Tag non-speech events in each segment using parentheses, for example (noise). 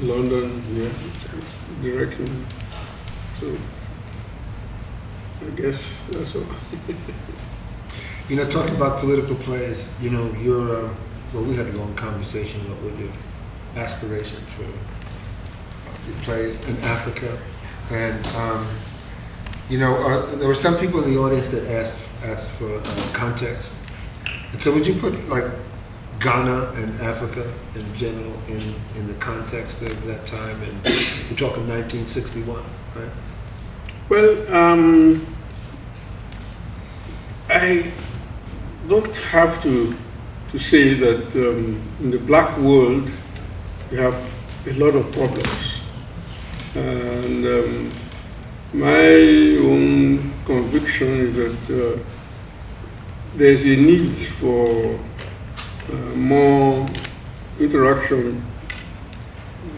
London, yeah, directly. So I guess that's all. (laughs) You know, talking about political plays, you know, your, uh, well, we had a long conversation about what your aspirations for your plays in Africa. And, um, you know, uh, there were some people in the audience that asked, asked for uh, context. And so would you put like Ghana and Africa in general in, in the context of that time? And we're talking 1961, right? Well, um, I don't have to to say that um, in the black world we have a lot of problems, and um, my own conviction is that uh, there's a need for more interaction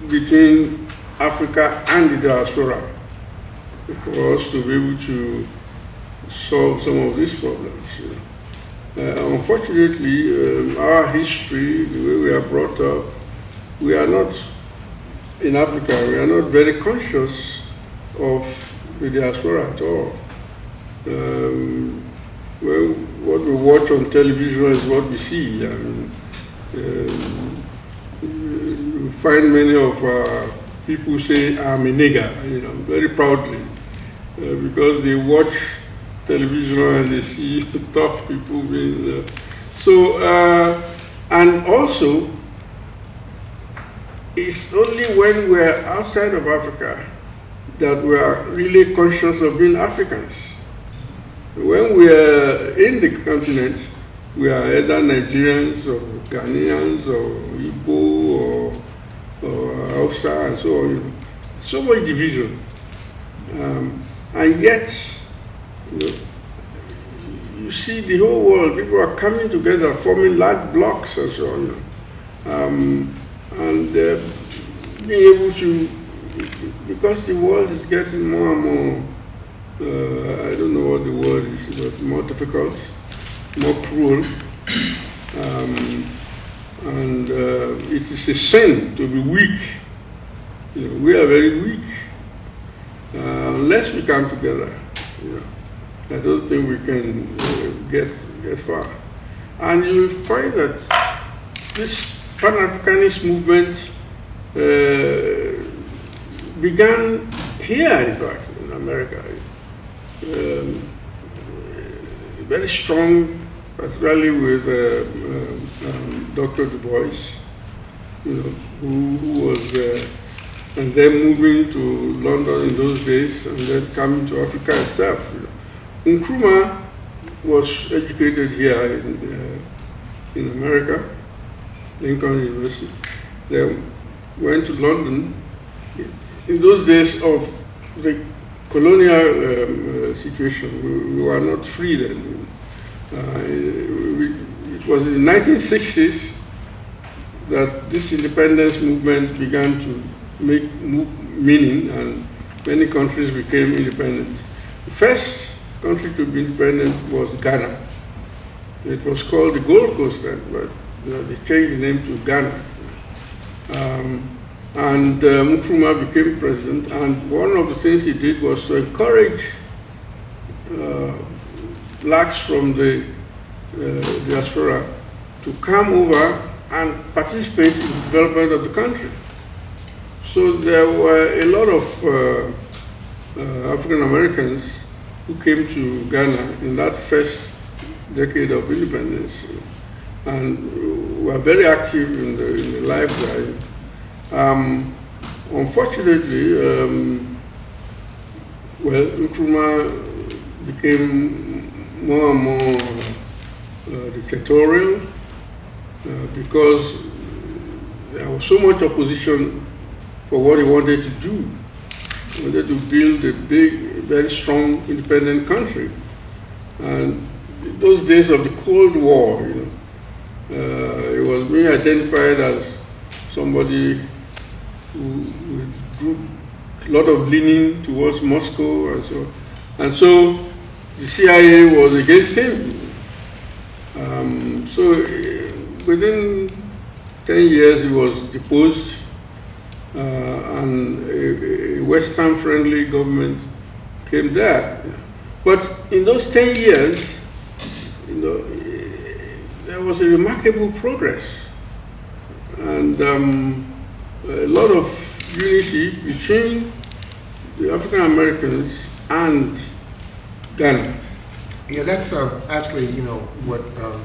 between Africa and the diaspora for us to be able to solve some of these problems. Uh, unfortunately, um, our history, the way we are brought up, we are not in Africa, we are not very conscious of the diaspora at all. Um, well, what we watch on television is what we see. I mean, um, you find many of our people say, I'm a nigger, you know, very proudly, uh, because they watch television and they see (laughs) tough people being. Uh, so, uh, and also, it's only when we're outside of Africa that we are really conscious of being Africans. When we are in the continent, we are either Nigerians or Ghanaians or Igbo or, or Hausa and so on. So much division. Um, and yet, you, know, you see the whole world, people are coming together, forming large blocks and so on. Um, and uh, being able to, because the world is getting more and more, uh, I don't know what the word is, but more difficult, more cruel. Um, and uh, it is a sin to be weak. You know, we are very weak. Uh, unless we come together, you know, I don't think we can uh, get, get far. And you will find that this Pan-Africanist movement uh, began here, in fact, in America. Um, very strong, particularly with uh, um, Dr. Du Bois, you know, who, who was, uh, and then moving to London in those days, and then coming to Africa itself. You know. Nkrumah was educated here in, uh, in America, Lincoln University. Then went to London. In those days of the colonial um, uh, situation, we, we, were not free then. Uh, we, it was in the 1960s that this independence movement began to make meaning and many countries became independent. The first country to be independent was Ghana. It was called the Gold Coast then, but they changed the name to Ghana. Um, and uh, became president, and one of the things he did was to encourage uh, blacks from the uh, diaspora to come over and participate in the development of the country. So there were a lot of uh, uh, African Americans who came to Ghana in that first decade of independence and were very active in the, in the life there. Um, unfortunately, um, well, Nkrumah became more and more uh, dictatorial uh, because there was so much opposition for what he wanted to do. He wanted to build a big, very strong, independent country. And those days of the Cold War, you know, uh, it was being identified as somebody a lot of leaning towards Moscow and so And so the CIA was against him. Um, so within 10 years he was deposed uh, and a, a Western-friendly government came there. But in those 10 years, you know, eh, there was a remarkable progress and um, a lot of unity between the African Americans and Ghana. Yeah, that's uh, actually, you know, what um,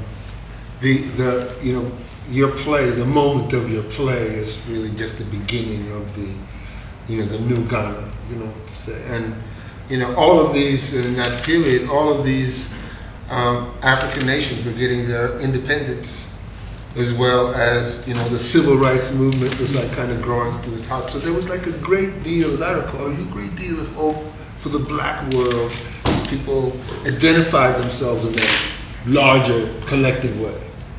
the the you know your play, the moment of your play is really just the beginning of the you know the new Ghana, you know what to say, and you know all of these in that period, all of these um, African nations were getting their independence, as well as you know the civil rights movement was like kind of growing through the top. So there was like a great deal, as I recall, a great deal of hope for the black world people identified themselves in that larger collective way.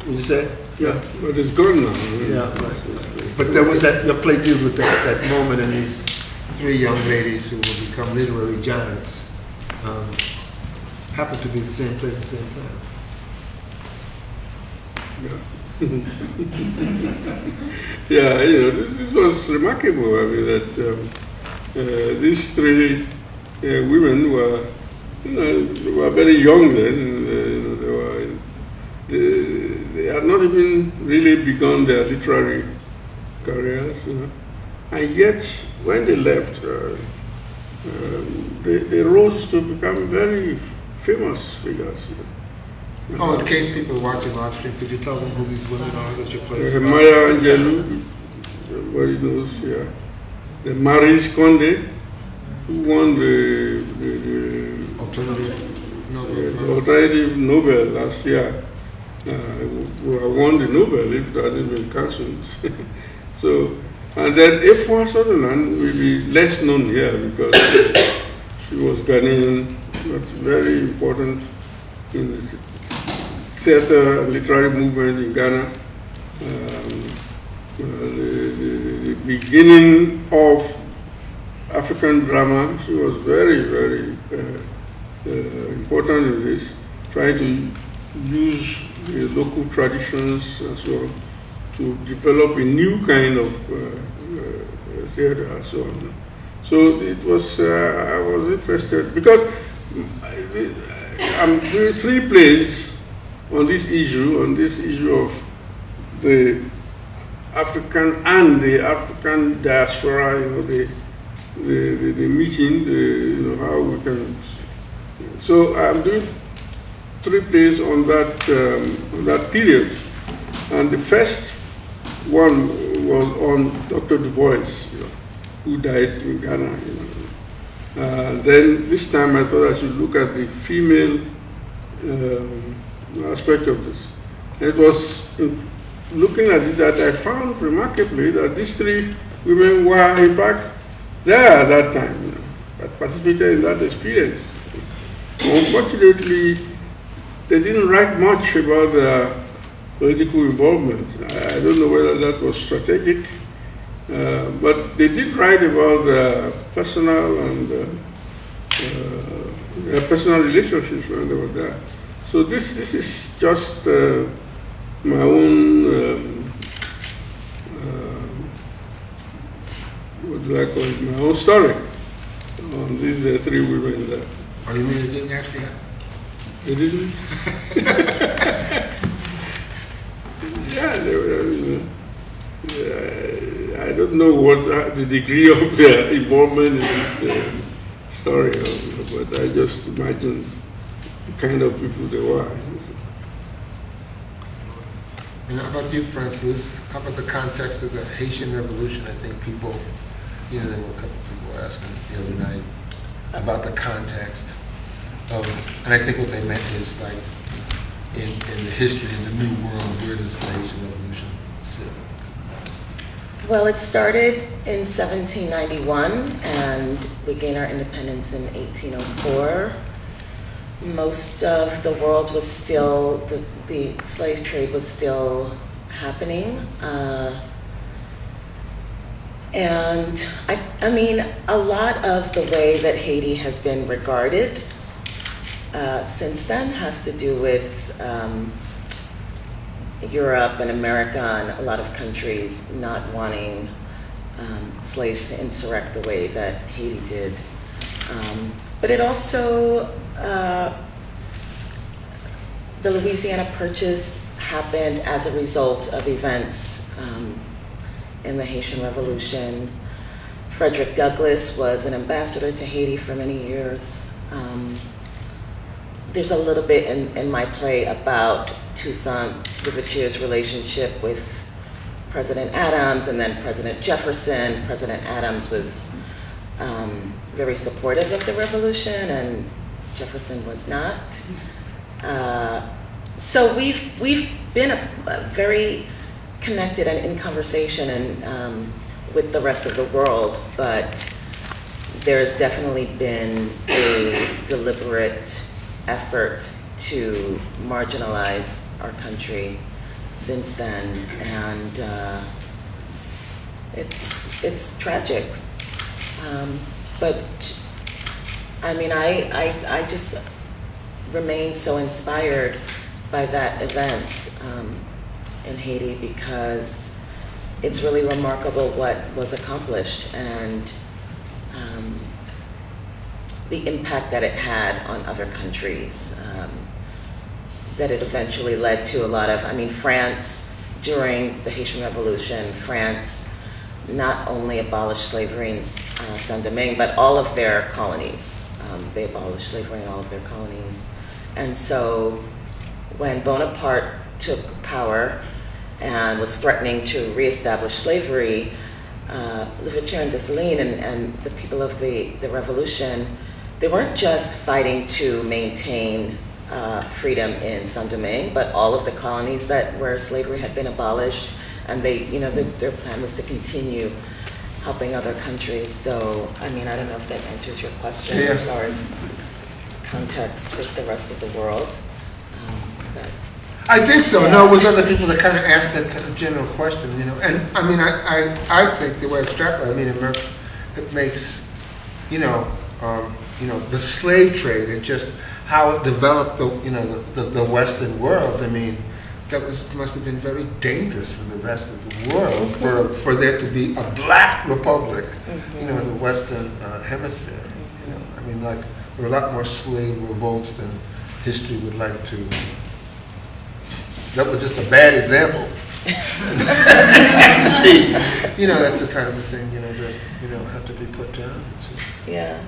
Would you say? Yeah, but it's gone now. Yeah, right. But there was that, your play deals with that, that moment and these three young ladies who will become literary giants um, happen to be the same place at the same time. Yeah, you know, this, this was remarkable. I mean, that um, uh, these three uh, women were, you know, were very young then. Uh, you know, they were, they, they had not even really begun their literary careers, you know. And yet, when they left, um, they, they rose to become very famous figures. You know. Oh, in case people are watching live stream, could you tell them who these women are that your play is Uh, about? Maya Angelou, everybody knows, yeah. The Maryse Condé, who won the, the, the, Alternative Nobel the alternative Nobel last year. Uh, who who won the Nobel if that hadn't been cancelled. so, and then Efua Sutherland will be less known here because (coughs) she was Ghanaian, but very important in the theater literary movement in Ghana. Um, uh, the, the, the beginning of African drama, she was very, very uh, uh, important in this, trying to use the local traditions so on to develop a new kind of theater and so on. So it was, I was interested because I'm doing three plays on this issue, on this issue of the African and the African diaspora, you know, the, the, the, the meeting, the, you know, how we can. So I'm doing three plays on that, um, on that period. And the first one was on Dr. Du Bois, you know, who died in Ghana. You know. Uh, then this time I thought I should look at the female um, aspect of this. It was looking at it that I found remarkably that these three women were in fact there at that time, you know, participated in that experience. Unfortunately, they didn't write much about their political involvement. I don't know whether that was strategic, uh, but they did write about their personal and uh, uh, their personal relationships when they were there. So this this is just uh, my own um, uh, what do I call it? My own story on these uh, three women there. Oh, you mean it didn't actually happen? They didn't. (laughs) yeah, they were. I, mean, uh, I don't know what uh, the degree of their involvement in this uh, story, uh, but I just imagine the kind of people they were. And how about you, Francis? How about the context of the Haitian Revolution? I think people, you know, there were a couple of people asking the other night about the context. of, and I think what they meant is like, in, in the history of the New World, where does the Haitian Revolution sit? Well, it started in 1791 and we gained our independence in 1804. Most of the world was still, the, the slave trade was still happening. Uh, and I, I mean, a lot of the way that Haiti has been regarded uh, since then has to do with um, Europe and America and a lot of countries not wanting um, slaves to insurrect the way that Haiti did. Um, but it also, uh, the Louisiana Purchase happened as a result of events um, in the Haitian Revolution. Frederick Douglass was an ambassador to Haiti for many years. Um, there's a little bit in, in my play about Toussaint Louverture's relationship with President Adams and then President Jefferson. President Adams was um, very supportive of the revolution, and Jefferson was not. Uh, so we've we've been a, a very connected and in conversation and um, with the rest of the world, but there has definitely been a deliberate effort to marginalize our country since then, and uh, it's it's tragic. Um, but I mean, I, I I just remain so inspired by that event um, in Haiti because it's really remarkable what was accomplished and um, the impact that it had on other countries. Um, that it eventually led to a lot of, I mean, France during the Haitian Revolution, France not only abolished slavery in uh, Saint Domingue, but all of their colonies. Um, they abolished slavery in all of their colonies. And so when Bonaparte took power and was threatening to reestablish slavery, uh, Louverture and Dessalines and, and the people of the, the revolution, they weren't just fighting to maintain uh, freedom in Saint Domingue, but all of the colonies that where slavery had been abolished, and they, you know, the, their plan was to continue helping other countries. So, I mean, I don't know if that answers your question Yeah. as far as context with the rest of the world. Um, I think so. Yeah. No, it was other people that kind of asked that kind of general question, you know. And I mean, I, I, I think the way I extrapolate, I mean, it makes, it makes, you know, um, you know, the slave trade and just how it developed the, you know, the, the, the Western world. I mean, that was must have been very dangerous for the rest of the world for for there to be a black republic, you know, in the Western uh, hemisphere. You know, I mean, like there were a lot more slave revolts than history would like to that was just a bad example. (laughs) you know, that's the kind of a thing, you know, that, you know, have to be put down. Yeah.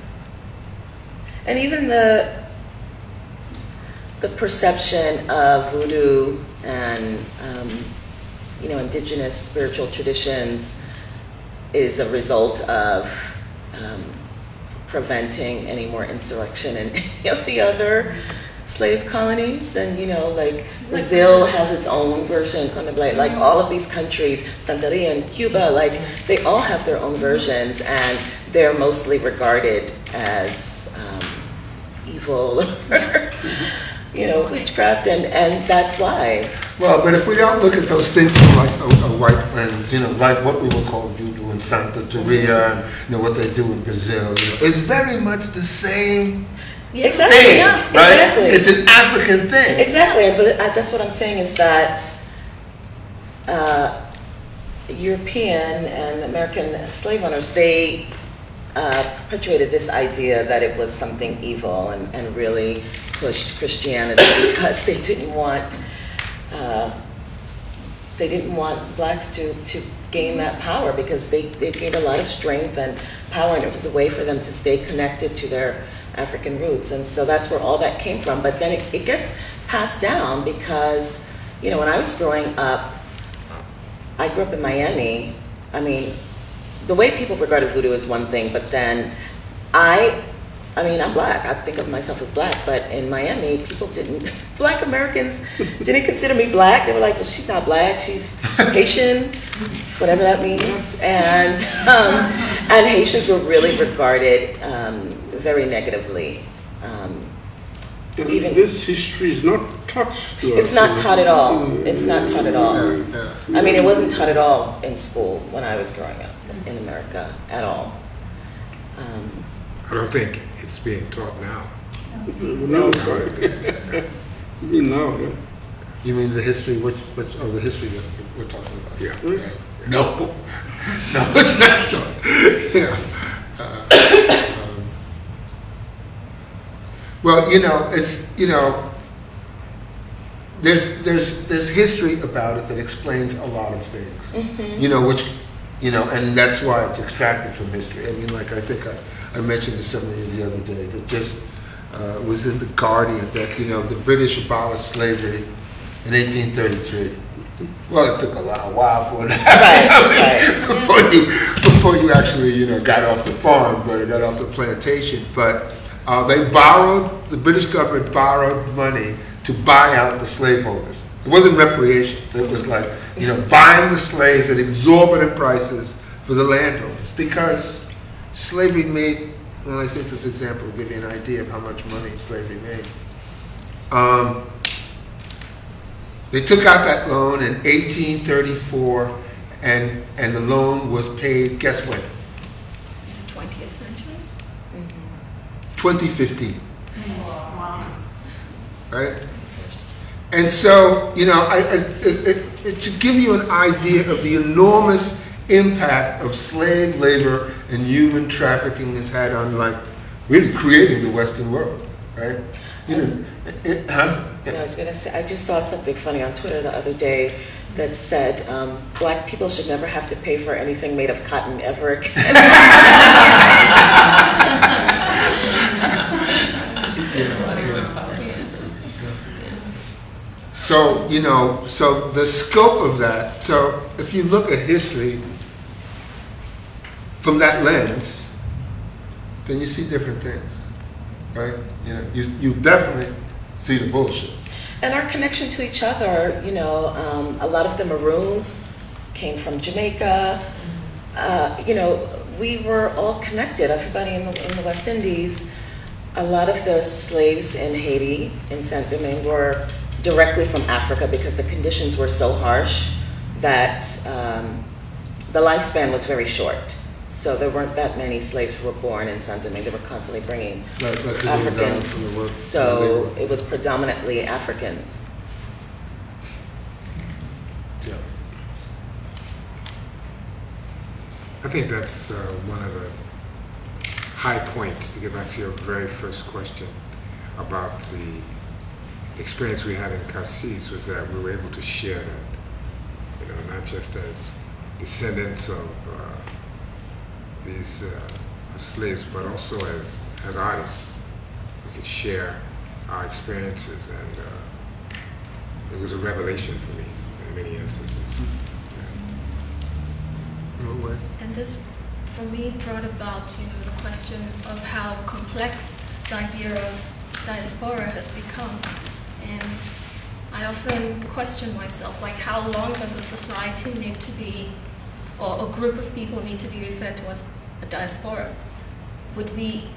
And even the the perception of voodoo and um, you know indigenous spiritual traditions is a result of um, preventing any more insurrection in (laughs) any of the other slave colonies. And you know like Brazil has its own version kind of like like all of these countries Santeria and Cuba like they all have their own versions and they're mostly regarded as um, evil (laughs) or you know witchcraft. And and that's why. Well, but if we don't look at those things from like a, a white lens, you know, like what we would call voodoo in Santeria, and you know what they do in Brazil, you know, it's very much the same Yeah. Exactly. thing, Yeah. right? Exactly. It's an African thing. Exactly, but that's what I'm saying is that uh, European and American slave owners, they uh, perpetuated this idea that it was something evil and, and really pushed Christianity (coughs) because they didn't want uh, they didn't want blacks to, to gain that power because they, they gained a lot of strength and power and it was a way for them to stay connected to their African roots. And so that's where all that came from. But then it, it gets passed down because, you know, when I was growing up, I grew up in Miami. I mean, the way people regarded voodoo is one thing, but then I, I mean, I'm black. I think of myself as black, but in Miami, people didn't, (laughs) black Americans didn't consider me black. They were like, well, she's not black, she's Haitian, whatever that means. And, um, and Haitians were really regarded um, very negatively. Um, And Even- this history is not taught to us. it's not taught at all. It's not taught at all. Yeah, yeah. I mean, it wasn't taught at all in school when I was growing up in America at all. Um, I don't think it's being taught now. No, (laughs) You mean now. You mean the history, which, which, of the history that we're talking about? Yeah. No, (laughs) no, it's not, (laughs) Yeah. uh, um, Well, you know, it's, you know, there's, there's, there's history about it that explains a lot of things. Mm-hmm. You know, which, you know, and that's why it's extracted from history. I mean, like, I think I, I mentioned to somebody the other day that just, uh, was in The Guardian that, you know, the British abolished slavery in eighteen thirty-three. Well, it took a lot, while for that happen. Right, (laughs) Before you, before you actually, you know, got off the farm, but got off the plantation. But, uh, they borrowed, the British government borrowed money to buy out the slaveholders. It wasn't reparations, it was like, you know, buying the slaves at exorbitant prices for the landowners. Because slavery made, well, I think this example will give you an idea of how much money slavery made. Um, they took out that loan in 1834, and, and the loan was paid, guess when? 20th century? 2015. Right? And so, you know, I, I, it, it, it should give you an idea of the enormous impact of slave labor and human trafficking has had on, like, really creating the Western world, right? You know, it, huh? I was gonna say, I just saw something funny on Twitter the other day that said, um, black people should never have to pay for anything made of cotton ever again. (laughs) So, you know, so the scope of that, so if you look at history from that lens, then you see different things, right? You know, you, you definitely see the bullshit. And our connection to each other, you know, um, a lot of the Maroons came from Jamaica. Uh, you know, we were all connected, everybody in the, in the West Indies. A lot of the slaves in Haiti, in Saint Domingue, were directly from Africa because the conditions were so harsh that um, the lifespan was very short. So there weren't that many slaves who were born in Saint Domingue. They were constantly bringing Like- like they were down Africans. from the work- So it was predominantly Africans. Yeah. I think that's uh, one of the high points, to get back to your very first question about the experience we had in Cassis, was that we were able to share that, you know, not just as descendants of uh, these uh, slaves, but also as, as artists. We could share our experiences, and uh, it was a revelation for me in many instances. No way. And this, for me, brought about, you know, the question of how complex the idea of diaspora has become. And I often question myself, like, how long does a society need to be, or a group of people need to be referred to as diaspora? Would we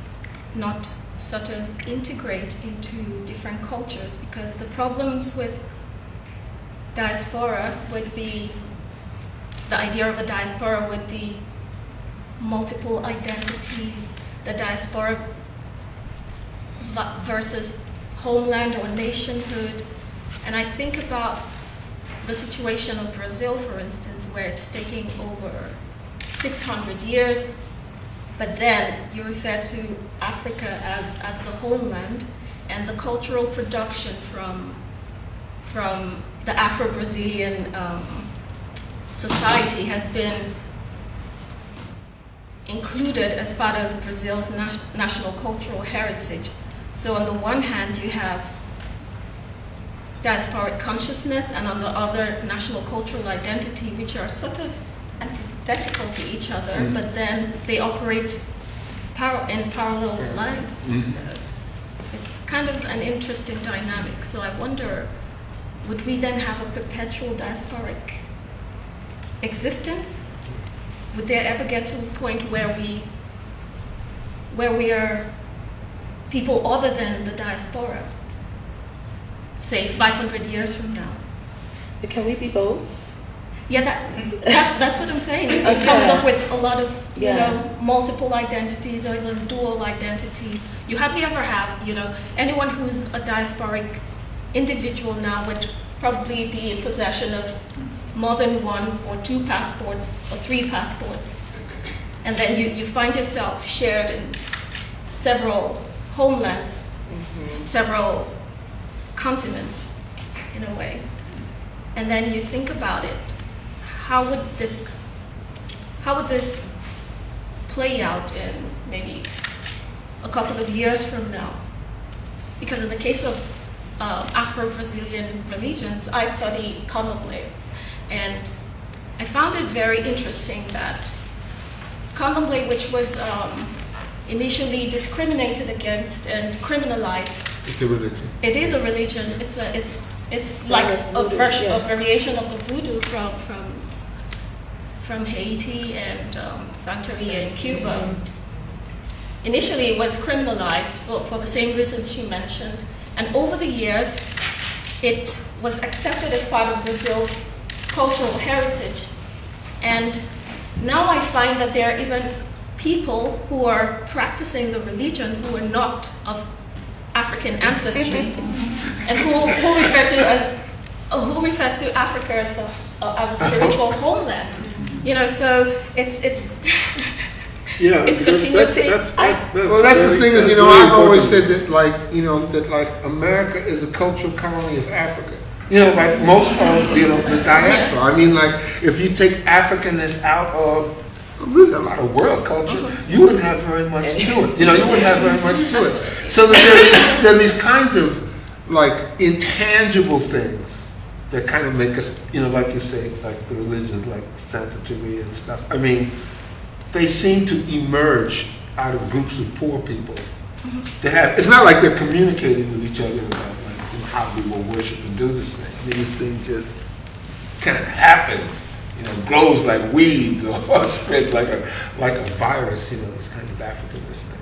not sort of integrate into different cultures? Because the problems with diaspora would be the idea of a diaspora would be multiple identities, the diaspora versus homeland or nationhood. And I think about the situation of Brazil, for instance, where it's taking over 600 years, but then you refer to Africa as, as the homeland, and the cultural production from, from the Afro Brazilian um, society has been included as part of Brazil's national cultural heritage. So, on the one hand, you have diasporic consciousness, and on the other, national cultural identity, which are sort of antithetical to each other, Mm. but then they operate par- in parallel lines. Mhm. So, it's kind of an interesting dynamic. So, I wonder would we then have a perpetual diasporic existence? Would there ever get to a point where we where we are people other than the diaspora? Say 500 years from now. But Can we be both? Yeah, that, that's that's what I'm saying. It, it comes up with a lot of you Yeah. know multiple identities or even dual identities. You hardly ever have you know anyone who's a diasporic individual now would probably be in possession of more than one or two passports or three passports, and then you, you find yourself shared in several homelands. s- several continents in a way. And then you think about it, how would this, how would this play out in maybe a couple of years from now? Because in the case of uh, Afro-Brazilian religions, I study Candomblé, and I found it very interesting that Candomblé, which was um, initially discriminated against and criminalized, It's a religion. it is a religion. It's a it's it's Same like a voodoo, version, yeah. a variation of the voodoo from from from Haiti and um, Santeria in Cuba. Initially, it was criminalized for, for the same reasons she mentioned, and over the years, it was accepted as part of Brazil's cultural heritage. And now I find that there are even people who are practicing the religion who are not of African ancestry and who, who refer to as who refer to Africa as the uh, as a spiritual homeland. You know, so it's it's (laughs) Yeah, It's because continuously- that's- that's- that's Well, that's the thing is, you know, I've always said that, like, you know, that like America is a cultural colony of Africa. You know, like most of, you know, the diaspora. I mean, like, if you take Africanness out of really a lot of world culture, you wouldn't have very much to it. You know, you wouldn't have very much to it. So that there is, there are these kinds of, like, intangible things that kind of make us, you know, like you say, like the religions, like Santeria and stuff. I mean, they seem to emerge out of groups of poor people mm-hmm. that have, it's not like they're communicating with each other about like, you know, how we will worship and do this thing. I mean, this thing just kind of happens, you know, grows like weeds or, (laughs) spreads like a, like a virus, you know, this kind of Africanness thing.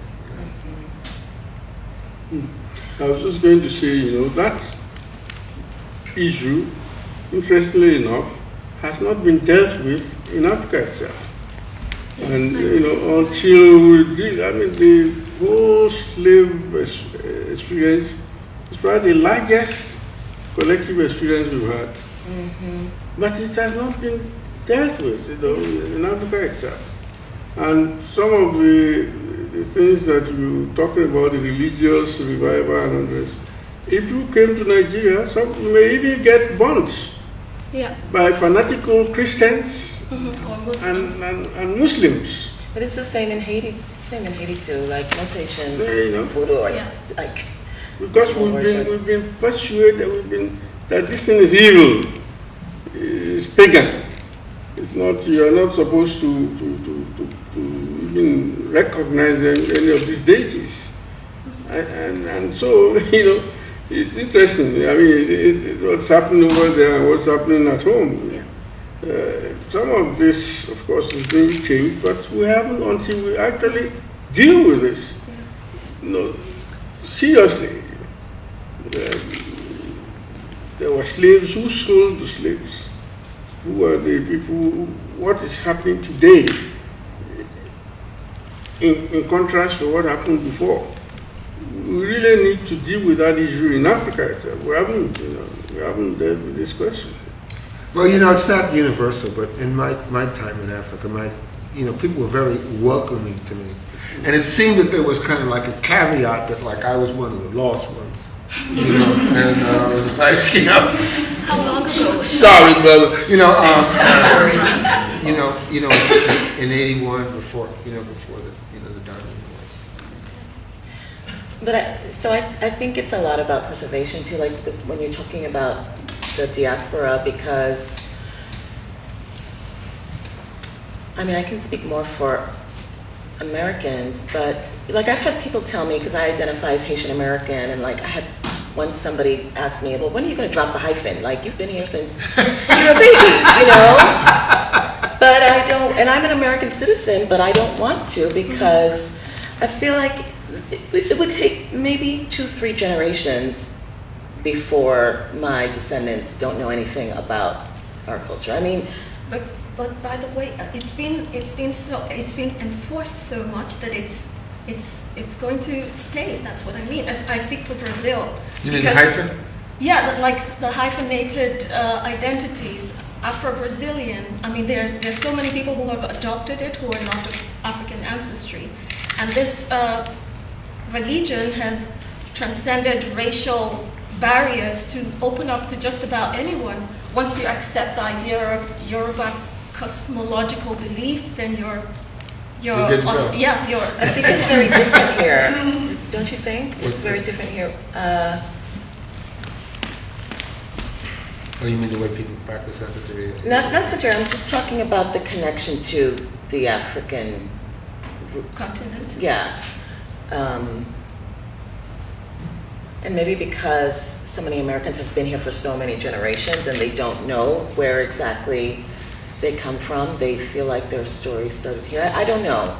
You know? Hmm. I was just going to say, you know, that issue, interestingly enough, has not been dealt with in Africa itself. And, you know, until we did, I mean, the whole slave experience is probably the largest collective experience we've had. Mm-hmm. But it has not been dealt with, you know, in Africa itself. And some of the, the things that you're talking about, the religious revival and others, if you came to Nigeria, some you may even get burnt yeah, by fanatical Christians mhm, and, Muslims. and, and Muslims. But it's the same in Haiti. Same in Haiti too. Like most Haitians, Yeah, you know. voodoo Yeah. like Because we've been, Worship. we've been persuaded we've been, that this thing is evil, it's pagan. It's not, you are not supposed to, to, to, to, to even recognize any, any of these deities. And, and, and so, (laughs) you know, it's interesting. I mean, it, what's happening over there and what's happening at home. Yeah. Uh, some of this, of course, is being changed, but we haven't until we actually deal with this. No, seriously. Um, there were slaves who sold the slaves. Who are the people? What is happening today? In, in contrast to what happened before, we really need to deal with that issue in Africa itself. We haven't, you know, we haven't dealt with this question. Well, you know, it's not universal, but in my, my time in Africa, my, you know, people were very welcoming to me. And it seemed that there was kind of like a caveat that like I was one of the lost ones, you know, and uh, I was like, you know, How long ago? sorry, brother, you know, um, uh, you know, you know, in '81 before, you know, before the, you know, the Diamond Wars. But I, so I, I think it's a lot about preservation too, like the, when you're talking about the diaspora, because I mean, I can speak more for Americans, but like I've had people tell me, because I identify as Haitian American, and like I had once somebody asked me, well, when are you going to drop the hyphen? Like you've been here since (laughs) you're a baby, you know? But I don't, and I'm an American citizen, but I don't want to because I feel like it, it would take maybe two, three generations before my descendants don't know anything about our culture. I mean, But, but by the way, uh, it's been it's been so it's been enforced so much that it's it's it's going to stay. That's what I mean. As I speak for Brazil. You mean the hyphen? Yeah, like the hyphenated uh, identities, Afro-Brazilian. I mean, there's there's so many people who have adopted it who are not of African ancestry, and this uh, religion has transcended racial barriers to open up to just about anyone. Once you accept the idea of Yoruba cosmological beliefs, then you're, you're, You're good to go. yeah, you're, I think it's very different here, don't you think? It's very different here. Uh, Oh, you mean the way people practice Santeria? Not, not Santeria, I'm just talking about the connection to the African, continent. yeah. Um, and maybe because so many Americans have been here for so many generations and they don't know where exactly they come from, they feel like their story started here. I I don't know.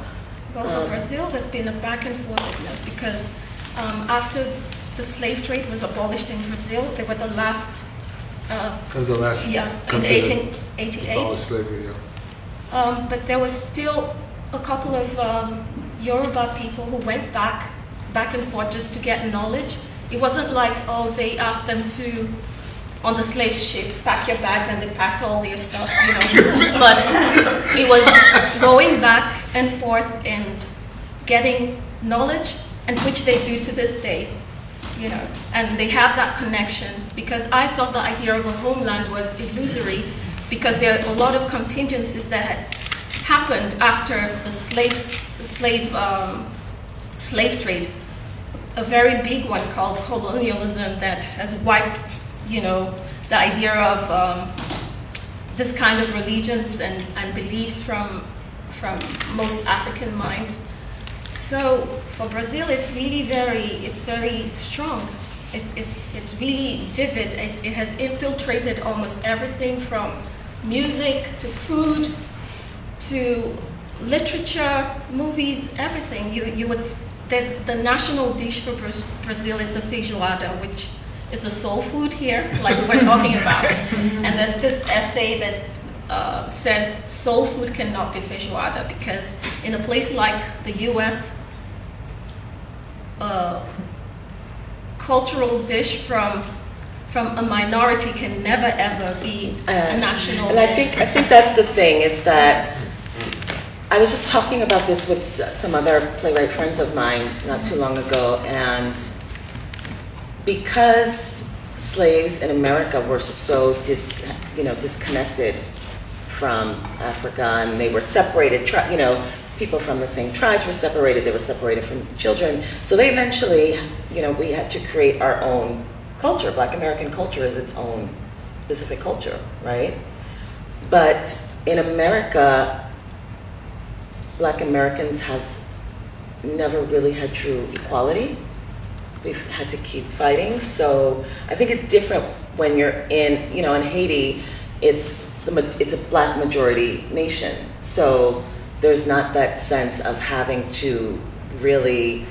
Well, for Um, Brazil, there's been a back and forthness because um, after the slave trade was abolished in Brazil, they were the last, uh, That was the last yeah, in 1888. abolished slavery, yeah. Um, but there was still a couple of um, Yoruba people who went back, back and forth just to get knowledge. It wasn't like, oh, they asked them to, on the slave ships, pack your bags and they packed all your stuff, you know. (laughs) but it was going back and forth and getting knowledge, and which they do to this day, you know. And they have that connection because I thought the idea of a homeland was illusory because there are a lot of contingencies that had happened after the slave, slave, um, slave trade. A very big one called colonialism that has wiped, you know, the idea of um, this kind of religions and, and beliefs from, from most African minds. So for Brazil, it's really very, it's very strong. It's, it's, it's really vivid. It, it has infiltrated almost everything from music to food to literature, movies, everything. You, you would, there's, the national dish for Bra- Brazil is the feijoada, which is the soul food here, like we were talking about. (laughs) And there's this essay that uh, says soul food cannot be feijoada because in a place like the U.S., a cultural dish from from a minority can never ever be a Uh, national And I think, I think that's the thing, is that, I was just talking about this with some other playwright friends of mine not too long ago, and because slaves in America were so dis, you know, disconnected from Africa, and they were separated, you know, people from the same tribes were separated, they were separated from children, so they eventually, you know, we had to create our own culture. Black American culture is its own specific culture, right? But in America, black Americans have never really had true equality. We've had to keep fighting. So I think it's different when you're in, you know, in Haiti, it's the it's a black majority nation. So there's not that sense of having to really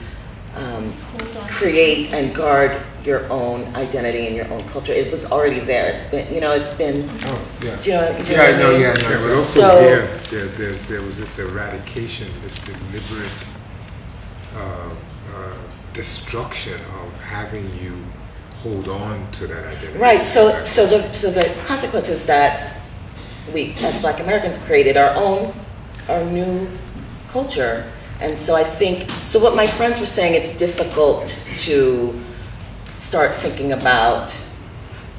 um, Hold on to create and guard your own identity and your own culture. It was already there. It's been, you know, it's been. Oh, yeah. Do you know? do Yeah, I know, yeah, I know. but also So- here, there, there's, there was this eradication, this deliberate uh, uh, destruction of having you hold on to that identity. Right. So, so the so the consequence is that we, as Black Americans, created our own, our new culture, and so I think so. What my friends were saying, it's difficult to start thinking about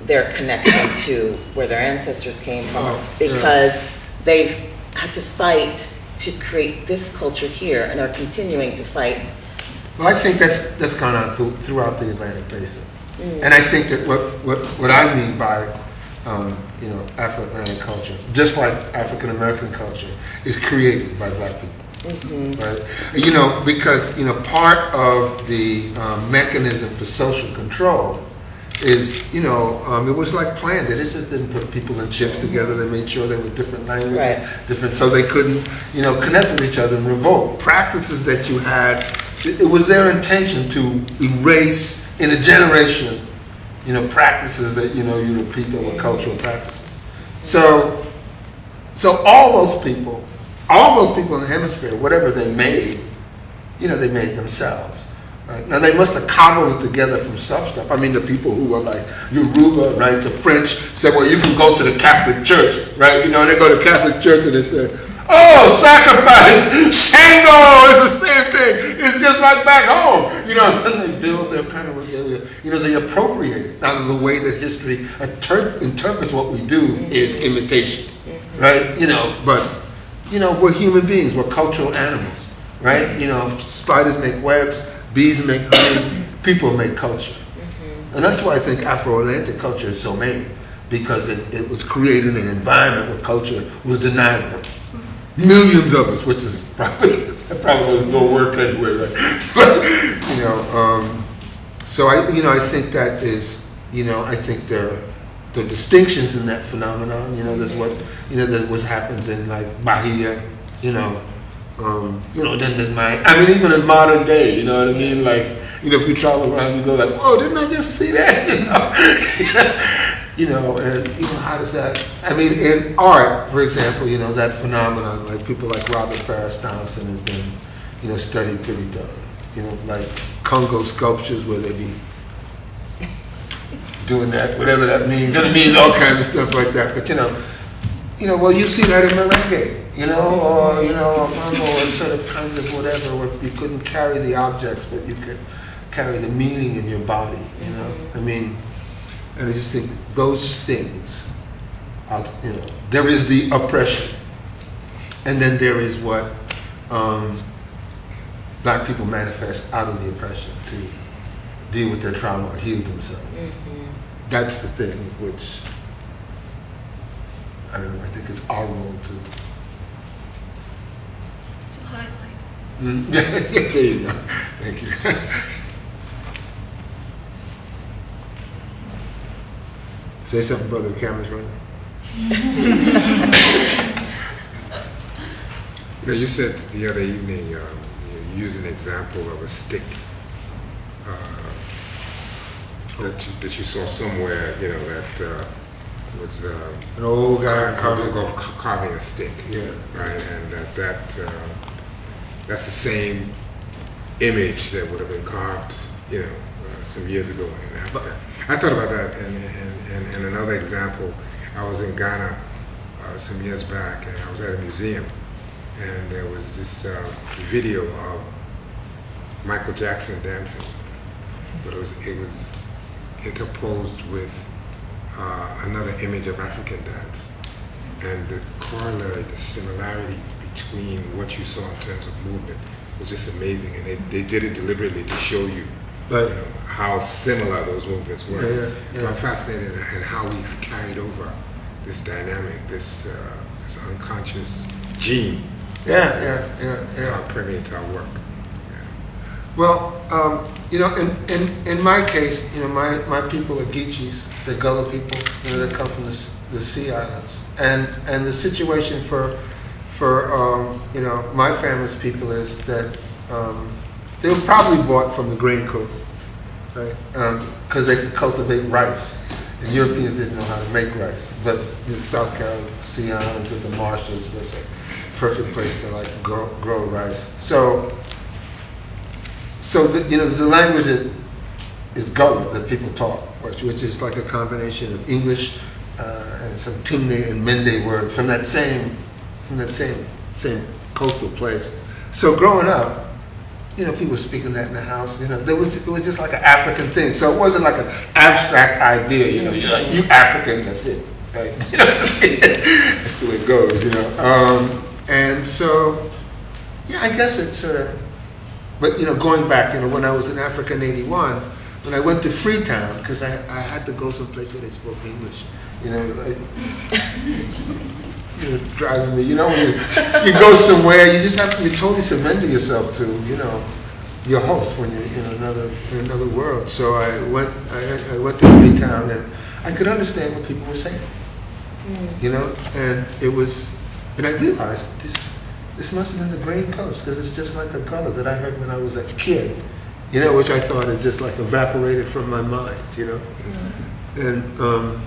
their connection (coughs) to where their ancestors came from Oh, yeah. because they've had to fight to create this culture here and are continuing to fight. Well, I think that's, that's gone on through, throughout the Atlantic Basin. And I think that what, what, what I mean by, um, you know, Afro-Atlantic culture, just like African-American culture, is created by black people. Right? You know, because, you know, part of the um, mechanism for social control is, you know, um, it was like planned. They just didn't put people in ships together. They made sure they were different languages, Right. different, so they couldn't, you know, connect with each other and revolt. Practices that you had, it, it was their intention to erase in a generation, you know, practices that, you know, you repeat that were cultural practices. So, so all those people, all those people in the hemisphere, whatever they made, you know, they made themselves. Right? Now they must have cobbled it together from some stuff. I mean, the people who were like Yoruba, right? The French said, well, you can go to the Catholic Church, right? You know, they go to Catholic Church and they say, oh, sacrifice, (laughs) Shango, it's the same thing. It's just like back home. you know, (laughs) and they build their kind of, you know, they appropriate it. Now, the way that history inter- interprets what we do is imitation, mm-hmm. right? You know, but, you know, we're human beings, we're cultural animals, right? You know, spiders make webs, bees make honey, people make culture. And that's why I think Afro-Atlantic culture is so made, because it, it was created in an environment where culture was denied them. Millions of us, which is probably, that probably was no work anywhere, right? (laughs) But, you know, um, so I, you know, I think that is, you know, I think there, are distinctions in that phenomenon, you know, there's what, you know, that what happens in like Bahia, you know, um, you know, then there's my, I mean, even in modern day, you know what I mean? Like, you know, if you travel around, you go like, whoa, didn't I just see that? (laughs) You know, you know, and you know, how does that? I mean, in art, for example, you know, that phenomenon, like people like Robert Farris Thompson has been, you know, studied pretty thoroughly. You know, like Congo sculptures where they be doing that, whatever that means. It means all kinds of stuff like that. But you know, you know, well, you see that in merengue, you know, or you know, or mambo, or sort of kinds of whatever, where you couldn't carry the objects, but you could carry the meaning in your body. You know, I mean, and I just think those things, are, you know, there is the oppression, and then there is what um, black people manifest out of the oppression to deal with their trauma or heal themselves. That's the thing which I don't know. I think it's our role to. To highlight. Mm, yeah, (laughs) there you go. Thank you. (laughs) Say something, brother. The camera's running. (laughs) You know, you said the other evening, um, you used an example of a stick uh, that, you, that you saw somewhere, you know, that uh, was uh, An old guy car- carving. of ca- carving a stick. Yeah. Right, and that, that uh, that's the same image that would have been carved, you know, uh, some years ago in Africa. I thought about that, and, and, and, and another example, I was in Ghana uh, some years back, and I was at a museum, and there was this uh, video of Michael Jackson dancing, but it was it was interposed with uh, another image of African dance, and the corollary, the similarities between what you saw in terms of movement was just amazing, and they, they did it deliberately to show you, Right. you know, how similar those movements were. Yeah, yeah, So. I'm fascinated in in how we've carried over this dynamic, this uh, this unconscious gene Yeah, yeah, yeah, yeah. how it permeates our work. Well, um, you know, in, in, in my case, you know, my, my people are Geechees, they're Gullah people, you know, they come from the, the Sea Islands. And, and the situation for, for, um, you know, my family's people is that, um, they were probably bought from the Grain Coast, right? Um, cause they could cultivate rice. The Europeans didn't know how to make rice, but the South Carolina Sea Islands with the marshes was a perfect place to like grow, grow rice. So, so, the, you know, there's a language that is Gullah that people talk, which, which is like a combination of English uh, and some Timne and Mende words from that same, from that same, same coastal place. So growing up, you know, people speaking that in the house. You know, there was it was just like an African thing. So it wasn't like an abstract idea. You know, you're like you African, that's it, right? (laughs) You know, that's the way it goes. You know, um, and so yeah, I guess it sort of. But you know, going back, you know, when I was in Africa in '81, when I went to Freetown, because I, I had to go someplace where they spoke English. You know, like you know, driving me. You know, when you, you go somewhere, you just have to. You totally surrender yourself to, you know, your host when you're in another in another world. So I went. I, I went to Freetown, and I could understand what people were saying. Mm. You know, and it was, and I realized this. This must have been the Grain Coast because it's just like the Gullah that I heard when I was a kid, you know, which I thought had just like evaporated from my mind, you know. Yeah. And um,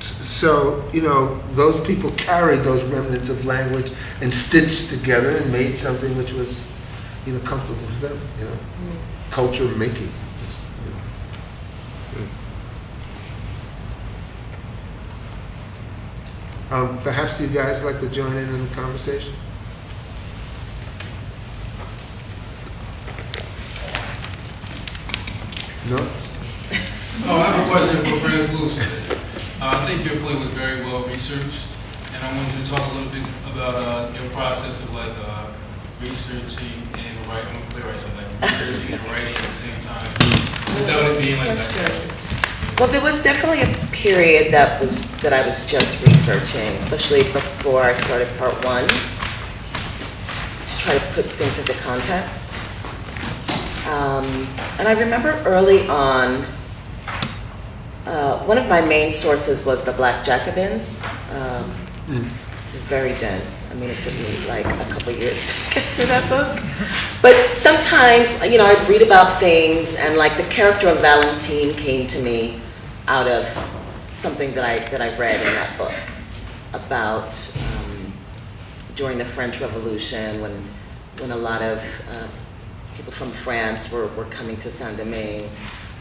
so, you know, those people carried those remnants of language and stitched together and made something which was, you know, comfortable for them, you know. Culture making. you know. Um, perhaps you guys like to join in on the conversation? No? Oh, I have a question for France Luce. Uh, I think your play was very well researched, and I wanted you to talk a little bit about uh, your process of like uh, researching and writing. I'm a playwright, so like researching and writing at the same time. Without it being like Question. that. Well, there was definitely a period that was, that I was just researching, especially before I started part one, to try to put things into context. Um, and I remember early on, uh, one of my main sources was the Black Jacobins. Um, It's very dense. I mean, it took me like a couple years (laughs) to get through that book. But sometimes, you know, I'd read about things, and like the character of Valentine came to me out of something that I that I read in that book about um, during the French Revolution when when a lot of uh, people from France were, were coming to Saint Domingue.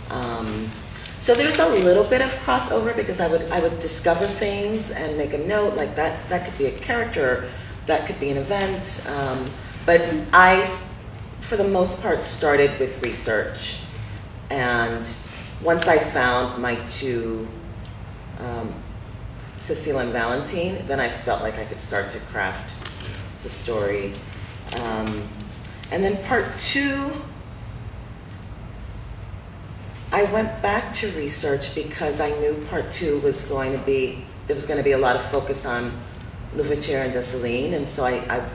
Um, so there's a little bit of crossover because I would I would discover things and make a note like that that could be a character, that could be an event. Um, but I, for the most part, started with research, and once I found my two, um, Cecile and Valentine, then I felt like I could start to craft the story. Um, and then part two, I went back to research because I knew part two was going to be, there was going to be a lot of focus on Louverture and Dessalines, and so I, I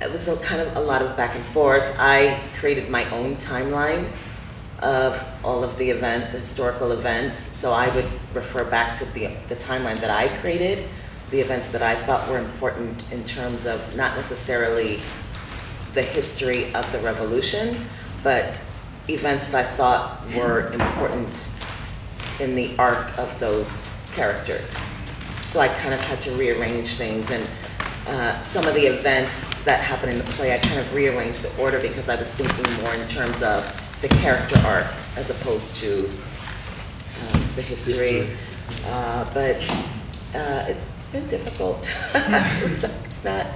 it was a kind of a lot of back and forth. I created my own timeline of all of the event, the historical events. So I would refer back to the, the timeline that I created, the events that I thought were important in terms of not necessarily the history of the revolution, but events that I thought were important in the arc of those characters. So I kind of had to rearrange things and uh, some of the events that happen in the play, I kind of rearranged the order because I was thinking more in terms of the character arc as opposed to um, the history. History. Uh, but uh, it's been difficult. (laughs) it's not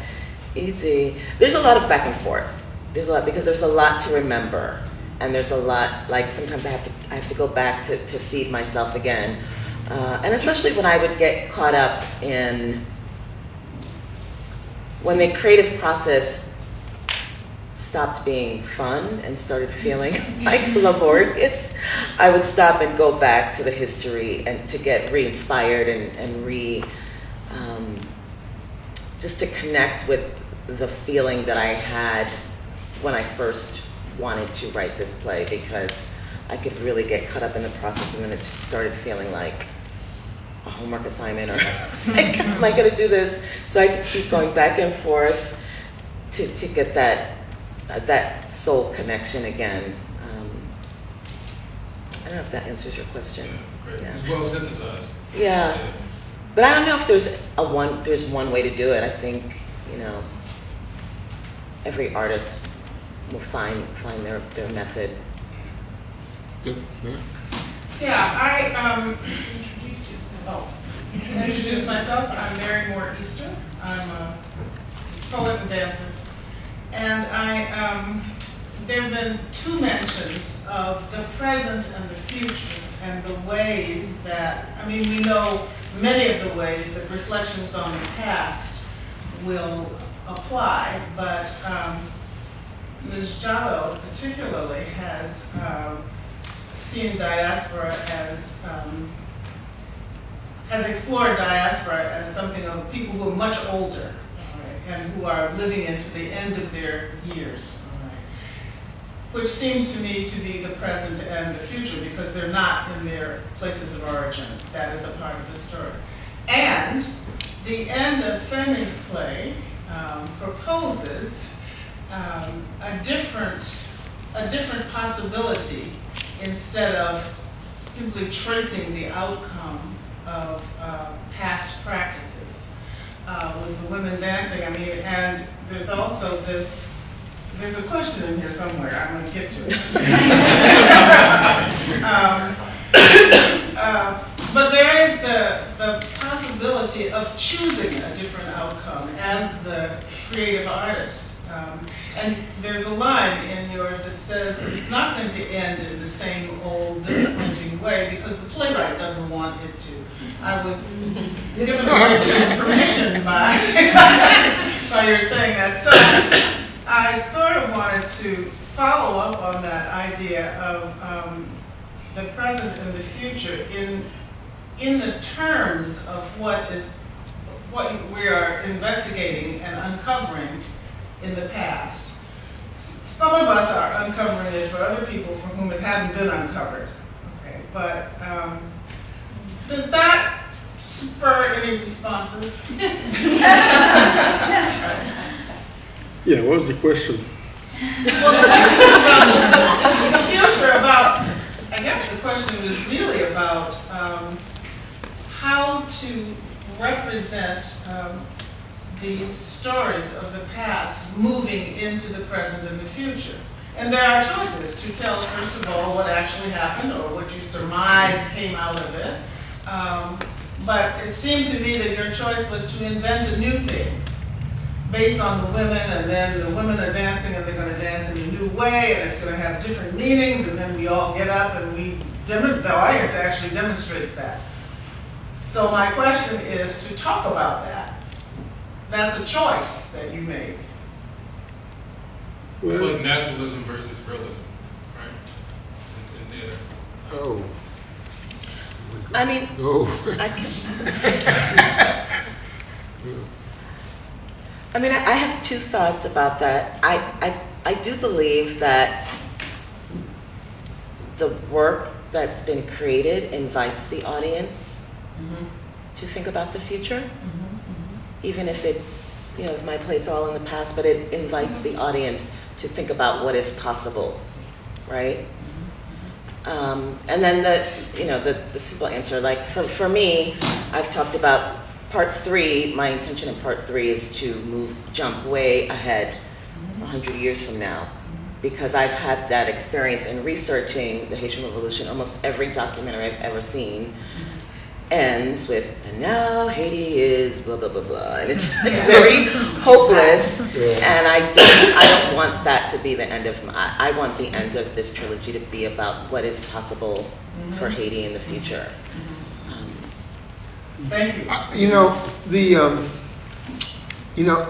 easy. There's a lot of back and forth. There's a lot because there's a lot to remember, and there's a lot like sometimes I have to I have to go back to, to feed myself again, uh, and especially when I would get caught up in when the creative process stopped being fun and started feeling (laughs) like laborious, I would stop and go back to the history and to get re-inspired and, and re, um, just to connect with the feeling that I had when I first wanted to write this play because I could really get caught up in the process and then it just started feeling like a homework assignment or like, (laughs) am I going to do this? So I had to keep going back and forth to, to get that uh, that soul connection again. Um, I don't know if that answers your question. Great. Yeah. It's well synthesized. Yeah, but I don't know if there's a one there's one way to do it. I think you know every artist will find find their their method. Good, Yeah, I, um, introduce yourself. Oh, introduce myself. I'm Mary Moore Easter. I'm a poet and dancer. And I, um, there have been two mentions of the present and the future and the ways that, I mean, we know many of the ways that reflections on the past will apply, but, um, Ms. Jallo particularly has, um, seen diaspora as, um, has explored diaspora as something of people who are much older right, and who are living into the end of their years, right, which seems to me to be the present and the future because they're not in their places of origin. That is a part of the story. And the end of Fleming's play um, proposes um, a different, a different possibility instead of simply tracing the outcome of uh, past practices uh, with the women dancing. I mean, and there's also this, there's a question in here somewhere, I'm gonna get to it. (laughs) Um, (coughs) uh, But there is the, the possibility of choosing a different outcome as the creative artist. Um, and there's a line in yours that says it's not going to end in the same old disappointing way because the playwright doesn't want it to. I was given permission by, (laughs) by your saying that. So I sort of wanted to follow up on that idea of um, the present and the future in, in the terms of what is, what we are investigating and uncovering in the past. Some of us are uncovering it for other people for whom it hasn't been uncovered. Okay, but um, does that spur any responses? (laughs) Yeah, what's the question? Well, the question is about the future, about, I guess the question was really about um, how to represent um, these stories of the past moving into the present and the future. And there are choices to tell, first of all, what actually happened or what you surmise came out of it. Um, But it seemed to me that your choice was to invent a new thing based on the women, and then the women are dancing, and they're gonna dance in a new way, and it's gonna have different meanings, and then we all get up and we, the audience actually demonstrates that. So my question is to talk about that. That's a choice that you make. It's Well, like naturalism versus realism, right? In, in theater. Oh, I mean, oh. I. I mean, I I have two thoughts about that. I, I, I do believe that the work that's been created invites the audience Mm-hmm. to think about the future. Mm-hmm. Mm-hmm. Even if it's, you know, my plate's all in the past, but it invites the audience to think about what is possible, right? Um, and then the, you know, the, the simple answer, like for, for me, I've talked about part three, my intention in part three is to move, jump way ahead, 100 years from now. Because I've had that experience in researching the Haitian Revolution. Almost every documentary I've ever seen ends with, and now Haiti is blah, blah, blah, blah. And it's like very hopeless. Yeah. And I don't, I don't want that to be the end of my, I want the end of this trilogy to be about what is possible for Haiti in the future. Um, Thank you. Uh, You know, the, um, you know,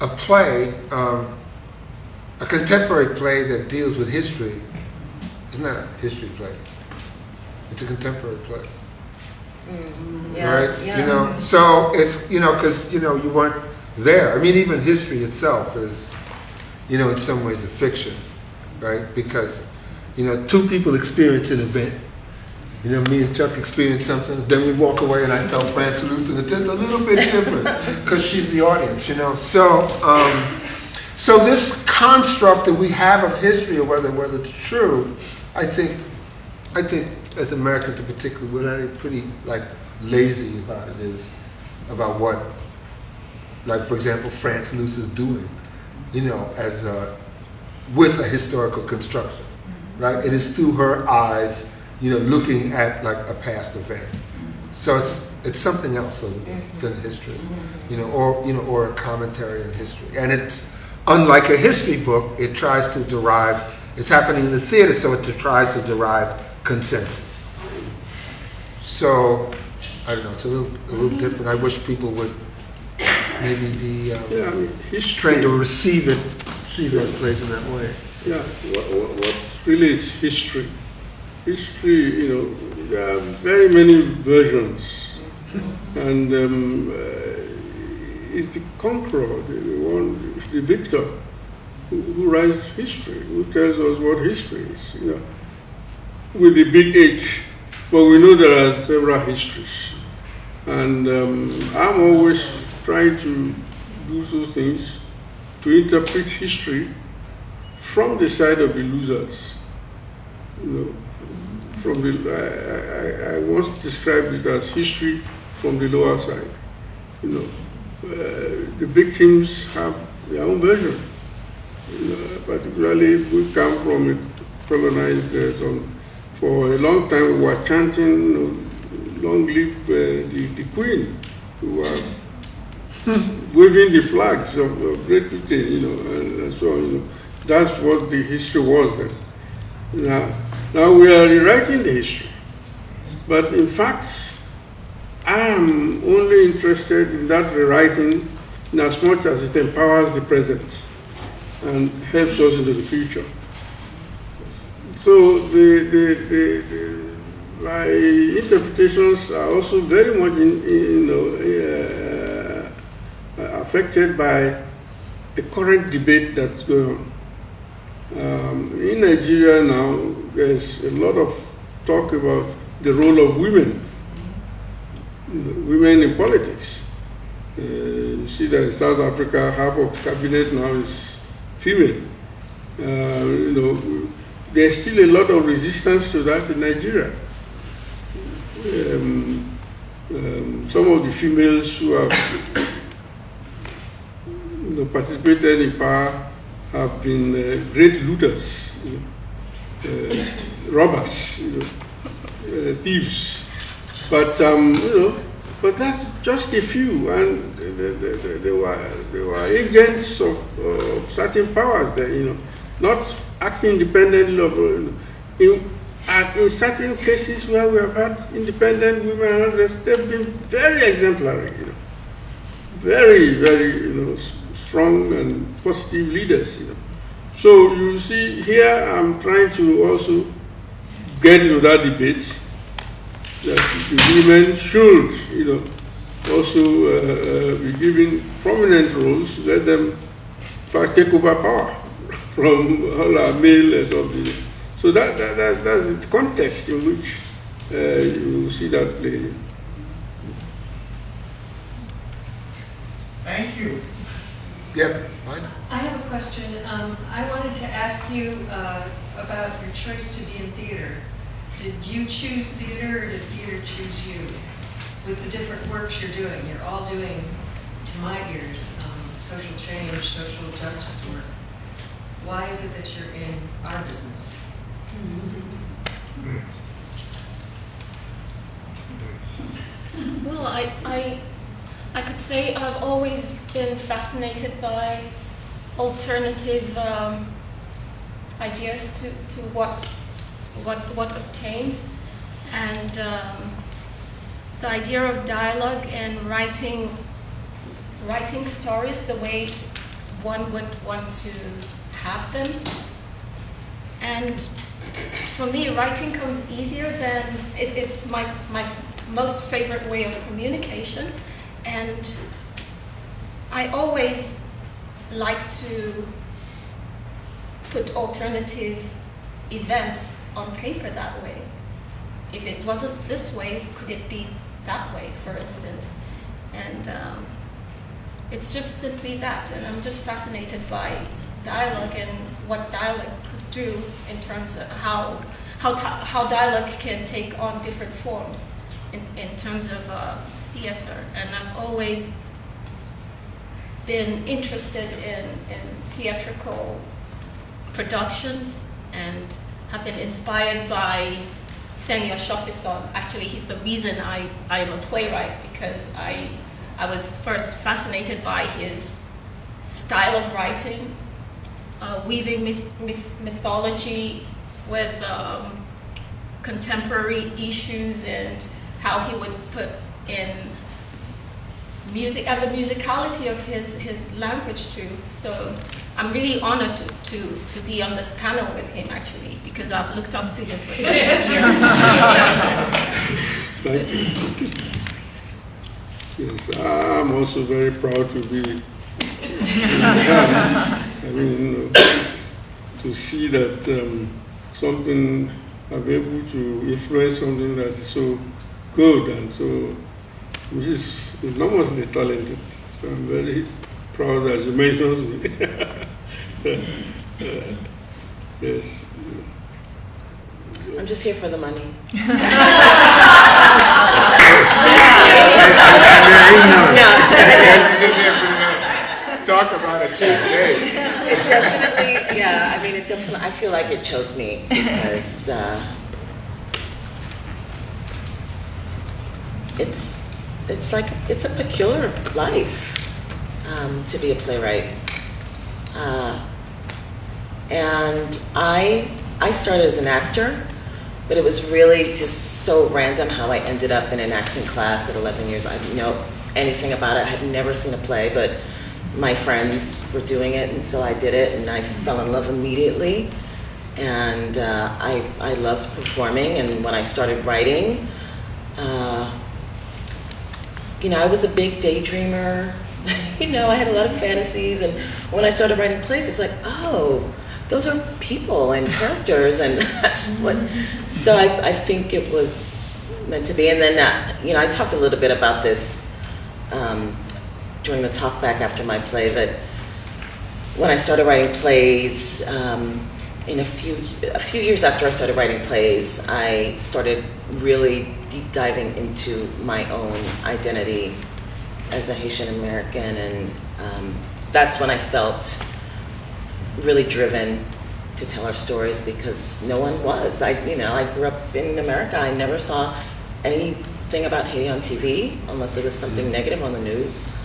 a play, um, a contemporary play that deals with history is not a history play. It's a contemporary play, mm, yeah, right? yeah. You know, so it's, you know, because, you know, you weren't there. I mean, even history itself is, you know, in some ways a fiction, right? Because, you know, two people experience an event. You know, me and Chuck experience something, then we walk away and I tell Frances Lucen it's just a little bit different (laughs) because she's the audience, you know. So, um, so this construct that we have of history, or whether whether it's true, I think, I think as Americans in particular, we're pretty like lazy about it. Is about what, like for example, France Luce is doing, you know, as a, with a historical construction, right? It is through her eyes, you know, looking at like a past event. So it's it's something else other than, than history, you know, or you know, or a commentary on history. And it's unlike a history book, it tries to derive. It's happening in the theater, so it tries to derive consensus. So I don't know. It's a little a little different. I wish people would maybe be um, yeah, I mean, history. trained to receive it, receive those plays in that way. Yeah, what, what, what really is history? History, you know, there are very many versions, and um, uh, it's the conqueror, the one, the victor, who, who writes history, who tells us what history is, you know, with the big H. But we know there are several histories, and um, I'm always trying to do those things to interpret history from the side of the losers. You know, from the I, I, I once described it as history from the lower side. You know, uh, the victims have their own version. You know, particularly if we come from a colonized uh. For a long time, we were chanting, "Long live uh, the, the Queen," who were (laughs) waving the flags of, of Great Britain, you know, and, and so on, you know. That's what the history was then. Now, now we are rewriting the history. But in fact, I am only interested in that rewriting in as much as it empowers the present and helps us into the future. So the, the, the, the my interpretations are also very much in, in, you know, uh, affected by the current debate that's going on. Um, in Nigeria now, there's a lot of talk about the role of women, women in politics. Uh, you see that in South Africa, half of the cabinet now is female. Uh, you know, there's still a lot of resistance to that in Nigeria. Um, um, some of the females who have you know, participated in power have been uh, great looters, you know, uh, robbers, you know, uh, thieves. But um, you know, but that's just a few, and they, they, they, they were they were agents of, of certain powers there, you know, not acting independently of. Uh, in, and in certain cases where we have had independent women and they've been very exemplary, you know, very, very, you know, strong and positive leaders, you know. So you see, here I'm trying to also get into that debate that women should, you know, also uh, be given prominent roles, let them, take over power from all our male something. So that, that, that, that's the context in which uh, you see that play. Thank you. Yep. I have a question. Um, I wanted to ask you uh, about your choice to be in theater. Did you choose theater or did theater choose you? With the different works you're doing, you're all doing, to my ears, um, social change, social justice work. Why is it that you're in our business? Well, I, I, I could say I've always been fascinated by alternative um, ideas to, to what's, what, what obtains. And um, the idea of dialogue and writing, writing stories the way one would want to have them. And for me, writing comes easier than, it, it's my, my most favorite way of communication. And I always like to put alternative events on paper that way. If it wasn't this way, could it be that way, for instance? And um, it's just simply that. And I'm just fascinated by dialogue and what dialogue could do in terms of how, how, how dialogue can take on different forms in, in terms of uh, theater. And I've always been interested in, in theatrical productions and have been inspired by Femi Osofisan. Actually, he's the reason I, I am a playwright because I, I was first fascinated by his style of writing, uh, weaving myth, myth, mythology with um, contemporary issues and how he would put in music and the musicality of his, his language too. So I'm really honored to, to, to be on this panel with him actually because I've looked up to him for so many (laughs) years. Thank you. Yes, I'm also very proud to be. (laughs) I mean, you to see that um, something I'm able to influence something that is so good and so, which is enormously talented. So I'm very proud as you mentioned me. (laughs) uh, yes. I'm just here for the money. (laughs) (laughs) No, it's Talk about a cheap date. It definitely, yeah, I mean, it definitely, I feel like it chose me because uh, it's, it's like, it's a peculiar life. um, to be a playwright. Uh, and I, I started as an actor, but it was really just so random how I ended up in an acting class at 11 years. I didn't know anything about it. I had never seen a play, but my friends were doing it, and so I did it, and I fell in love immediately. And uh, I, I loved performing, and when I started writing, uh, you know, I was a big daydreamer. (laughs) you know, I had a lot of fantasies, and when I started writing plays, it was like, oh, those are people and characters, and (laughs) that's what. So I, I think it was meant to be. And then, uh, you know, I talked a little bit about this um, during the talk back after my play that when I started writing plays, um, in a few a few years after I started writing plays, I started really deep diving into my own identity as a Haitian American, and um, that's when I felt really driven to tell our stories because no one was. I you know I grew up in America. I never saw anything about Haiti on TV unless it was something negative on the news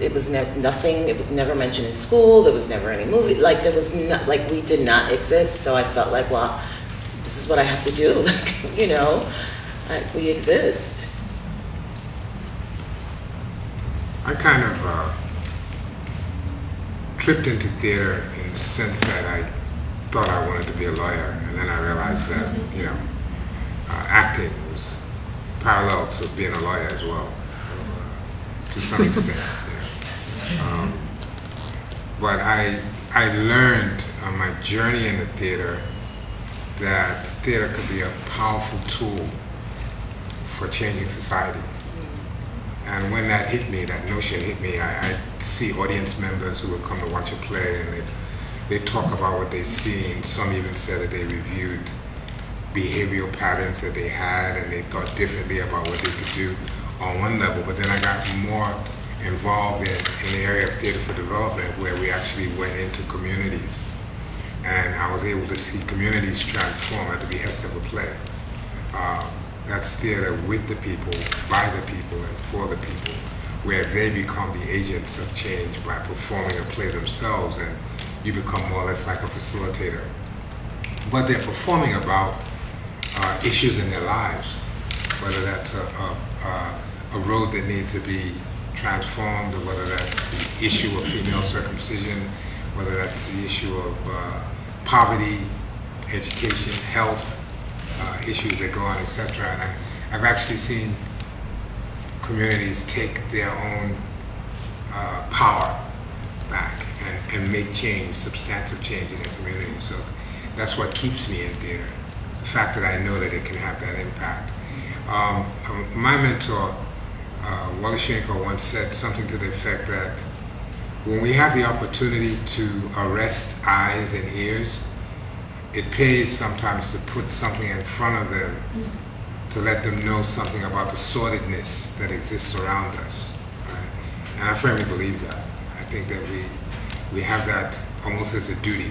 it was never nothing. It was never mentioned in school. There was never any movie. Like there was not like we did not exist. So I felt like, well, this is what I have to do. (laughs) Like you know, I, we exist. I kind of uh, tripped into theater in the sense that I thought I wanted to be a lawyer, and then I realized that you know, uh, acting was parallel to being a lawyer as well, uh, to some (laughs) extent. Um, but I, I learned on my journey in the theater that theater could be a powerful tool for changing society. And when that hit me, that notion hit me, I, I see audience members who would come to watch a play and they, they talk about what they've seen. Some even said that they reviewed behavioral patterns that they had and they thought differently about what they could do on one level. But then I got more involved in, in the area of theater for development where we actually went into communities. And I was able to see communities transform at the behest of a play. Uh, that's theater with the people, by the people, and for the people, where they become the agents of change by performing a play themselves, and you become more or less like a facilitator. But they're performing about uh, issues in their lives, whether that's a, a, a road that needs to be transformed, or whether that's the issue of female circumcision, whether that's the issue of uh, poverty, education, health, uh, issues that go on, etc. And I, I've actually seen communities take their own uh, power back and, and make change, substantive change in their community. So that's what keeps me in theater, the fact that I know that it can have that impact. Um, um my mentor, uh, Wally once said something to the effect that when we have the opportunity to arrest eyes and ears, it pays sometimes to put something in front of them to let them know something about the sordidness that exists around us. Right? And I firmly believe that. I think that we, we have that almost as a duty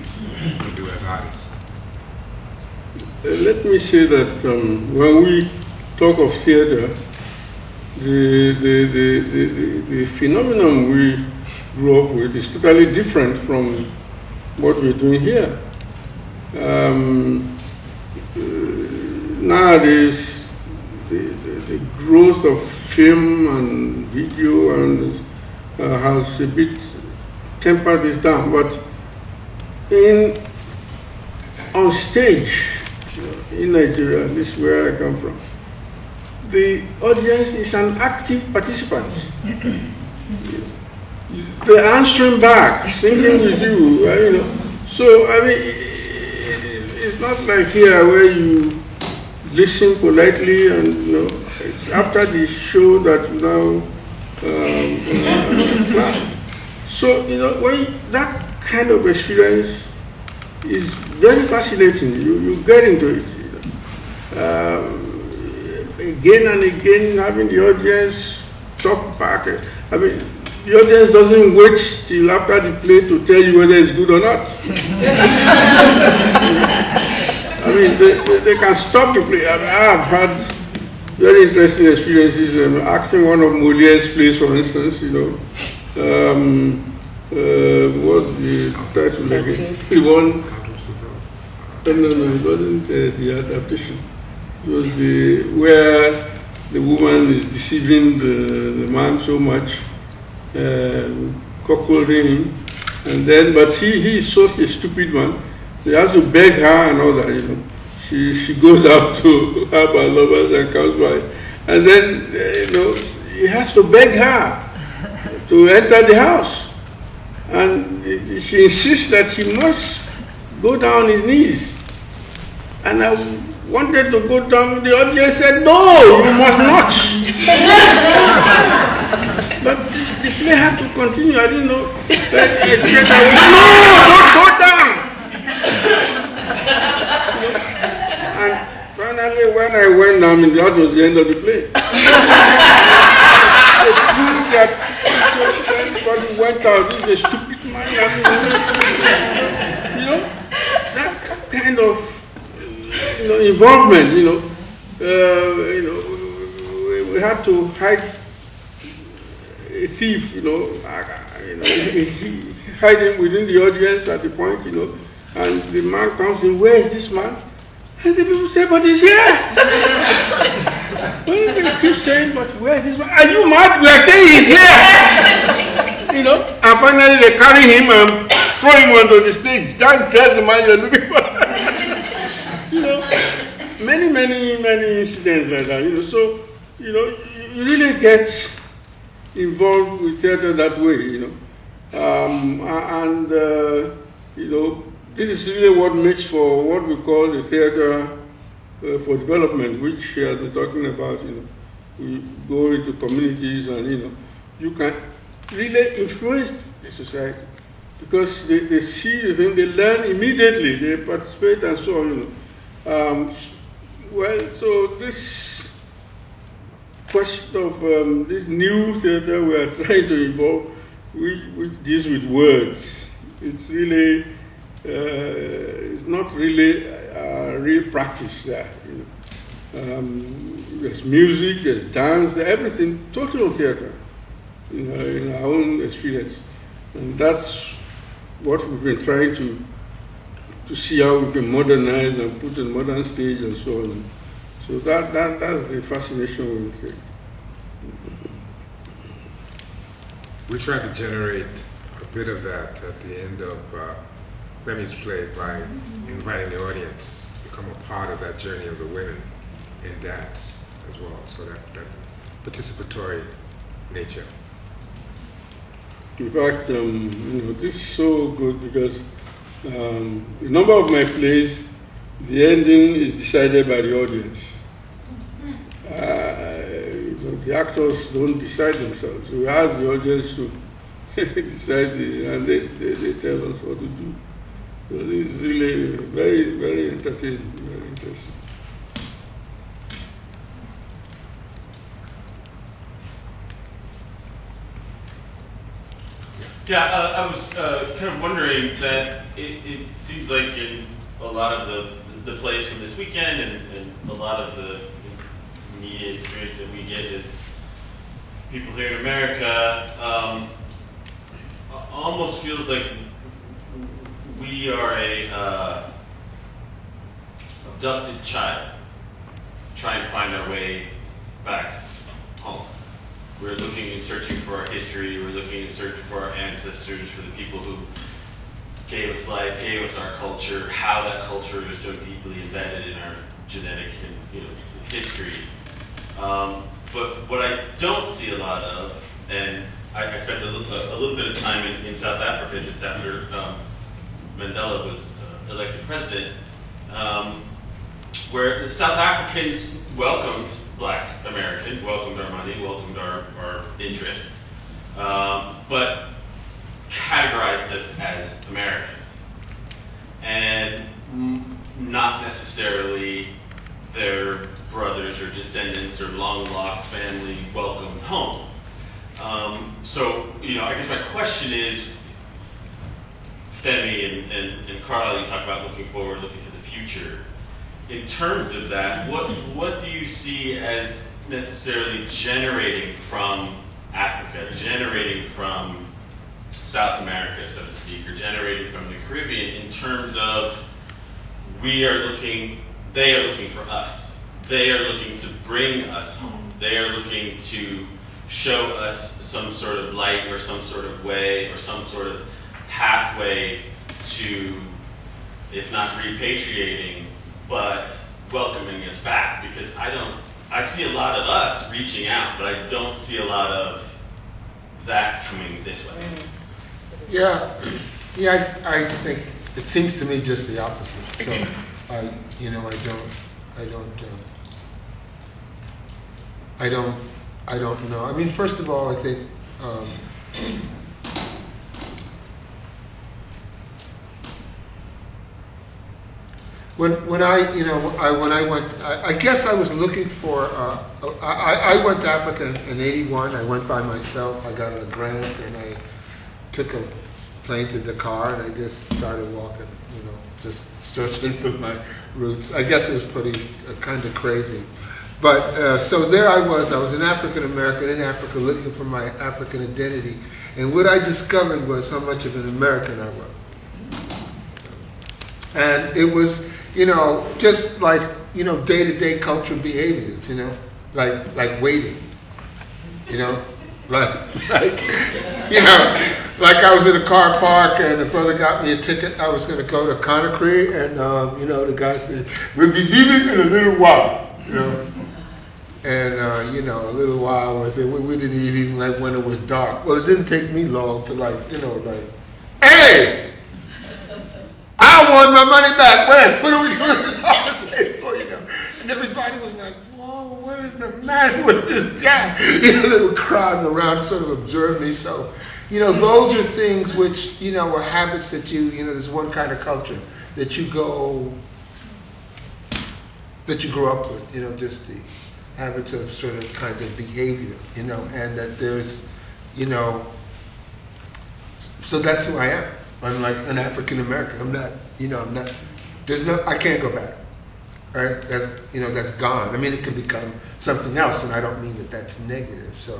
to do as artists. Uh, let me say that um, when we talk of theater, the, the, the, the, the phenomenon we grew up with is totally different from what we're doing here. Um, uh, nowadays, the, the, the, growth of film and video and uh, has a bit tempered this down, but in on stage in Nigeria, this is where I come from, the audience is an active participant. They're answering back, singing with you, uh, you know. So, I mean, it's not like here where you listen politely and, you know, after the show that you now um, uh, So, you know, when that kind of experience is very fascinating. You, you get into it. You know. um, again and again having the audience talk back. I mean, the audience doesn't wait till after the play to tell you whether it's good or not. (laughs) I mean, they, they, they, can stop the play. I mean, I've had very interesting experiences um, acting one of Moliere's plays, for instance, you know. um, uh, what the title again? The one Scoundrels Who Vote. no, no, no, it wasn't uh, the adaptation. The where the woman is deceiving the, the man so much, um, cuckolding him, and then but he he is such a stupid one, He has to beg her and all that, you know. She she (laughs) goes out to have her lovers and comes by, and then uh, you know he has to beg her to enter the house, and she insists that he must go down his knees. And I wanted to go down, the audience said, no, you must not. (laughs) but the, the play had to continue, I didn't know. But the was, no, don't go down. and finally, when I went down, I mean, that was the end of the play. they threw that, everybody went out, this is a stupid man. You know, that kind of you know, involvement, you know, uh, you know, we, we had to hide a thief, you know, uh, you know, him within the audience at the point, you know, and the man comes in, where is this man? And the people say, but he's here. (laughs) well, they keep saying, but where is this man? Are you mad? We are saying he's here. you know, and finally they carry him and throw him onto the stage. That's, that's the man you're looking for. (laughs) many, many, many incidents like that. You know, so you know, you really get involved with theater that way. You know, um, and uh, you know, this is really what makes for what we call the theater uh, for development, which he has been talking about. You know, we go into communities and you know, you can really influence the society because they, they see the thing, they learn immediately, they participate and so on. You know. Um, well, so this question of um, this new theater we are (laughs) trying to involve, which, which deals with words, it's really, uh, it's not really a real practice there. You know. um, there's music, there's dance, everything, total theater in our, in our own experience. And that's what we've been trying to to see how we can modernize and put in modern stage and so on. So that, that that's the fascination with it. We tried to generate a bit of that at the end of uh, Femi's play by inviting the audience to become a part of that journey of the women in dance as well. So that, that participatory nature. In fact, um, you know, this is so good because um, number of my plays, the ending is decided by the audience. Uh, the actors don't decide themselves. We ask the audience to (laughs) decide, the, and they, they, they tell us what to do. So this is really very, very entertaining, very interesting. Yeah, uh, I was uh, kind of wondering that it, it seems like in a lot of the, the plays from this weekend and, and a lot of the media experience that we get is people here in America um, almost feels like we are a uh, abducted child trying to find our way back home. We're looking and searching for our history. We're looking and searching for our ancestors, for the people who gave us life, gave our culture, how that culture is so deeply embedded in our genetic you know, history. Um, but what I don't see a lot of, and I, I spent a little, a little bit of time in, in South Africa just after um, Mandela was uh, elected president, um, where South Africans welcomed black Americans, welcomed our money, welcomed our, our interests, um, but categorized us as Americans. And not necessarily their brothers or descendants or long lost family welcomed home. Um, so, you know, I guess my question is Femi and, and, and Carla, you talk about looking forward, looking to the future. In terms of that, what what do you see as necessarily generating from Africa, generating from South America, so to speak, or generating from the Caribbean in terms of we are looking, they are looking for us. They are looking to bring us home. They are looking to show us some sort of light or some sort of way or some sort of pathway to, if not repatriating, but welcoming us back. Because I don't, I see a lot of us reaching out, but I don't see a lot of that coming this way. Mm. Yeah, (clears throat) yeah, I, I think, it seems to me just the opposite, so, I, you know, I don't, I don't, uh, I don't, I don't know, I mean, first of all, I think, um, when, when I, you know, I, when I went, I, I guess I was looking for, uh, I, I went to Africa in eighty-one, I went by myself, I got a grant, and I took a plane the car, and I just started walking, you know, just searching (laughs) for my roots. I guess it was pretty, uh, kind of crazy. But, uh, so there I was, I was an African American in Africa looking for my African identity, and what I discovered was how much of an American I was. And it was, you know, just like, you know, day-to-day cultural behaviors, you know, like, like waiting, you know, (laughs) like, like, you know, like I was in a car park and the brother got me a ticket. I was going to go to Conakry, and um, you know, the guy said, "We'll be leaving in a little while," you know. And uh, you know, a little while was it? We, we didn't even like when it was dark. Well, it didn't take me long to like, you know, like, hey, I want my money back. When? What are we doing for? You know, and everybody was like, "Whoa, what is the matter with this guy?" (laughs) You know, they were crowding around sort of observing me. So, you know, those are things which you know are habits that you, you know, there's one kind of culture that you go, that you grow up with. You know, just the habits of sort of kind of behavior. You know, and that there's, you know, so that's who I am. I'm like an African American. I'm not, you know, I'm not. There's no, I can't go back. Right? That's, you know, that's gone. I mean, it can become something else, and I don't mean that that's negative. So,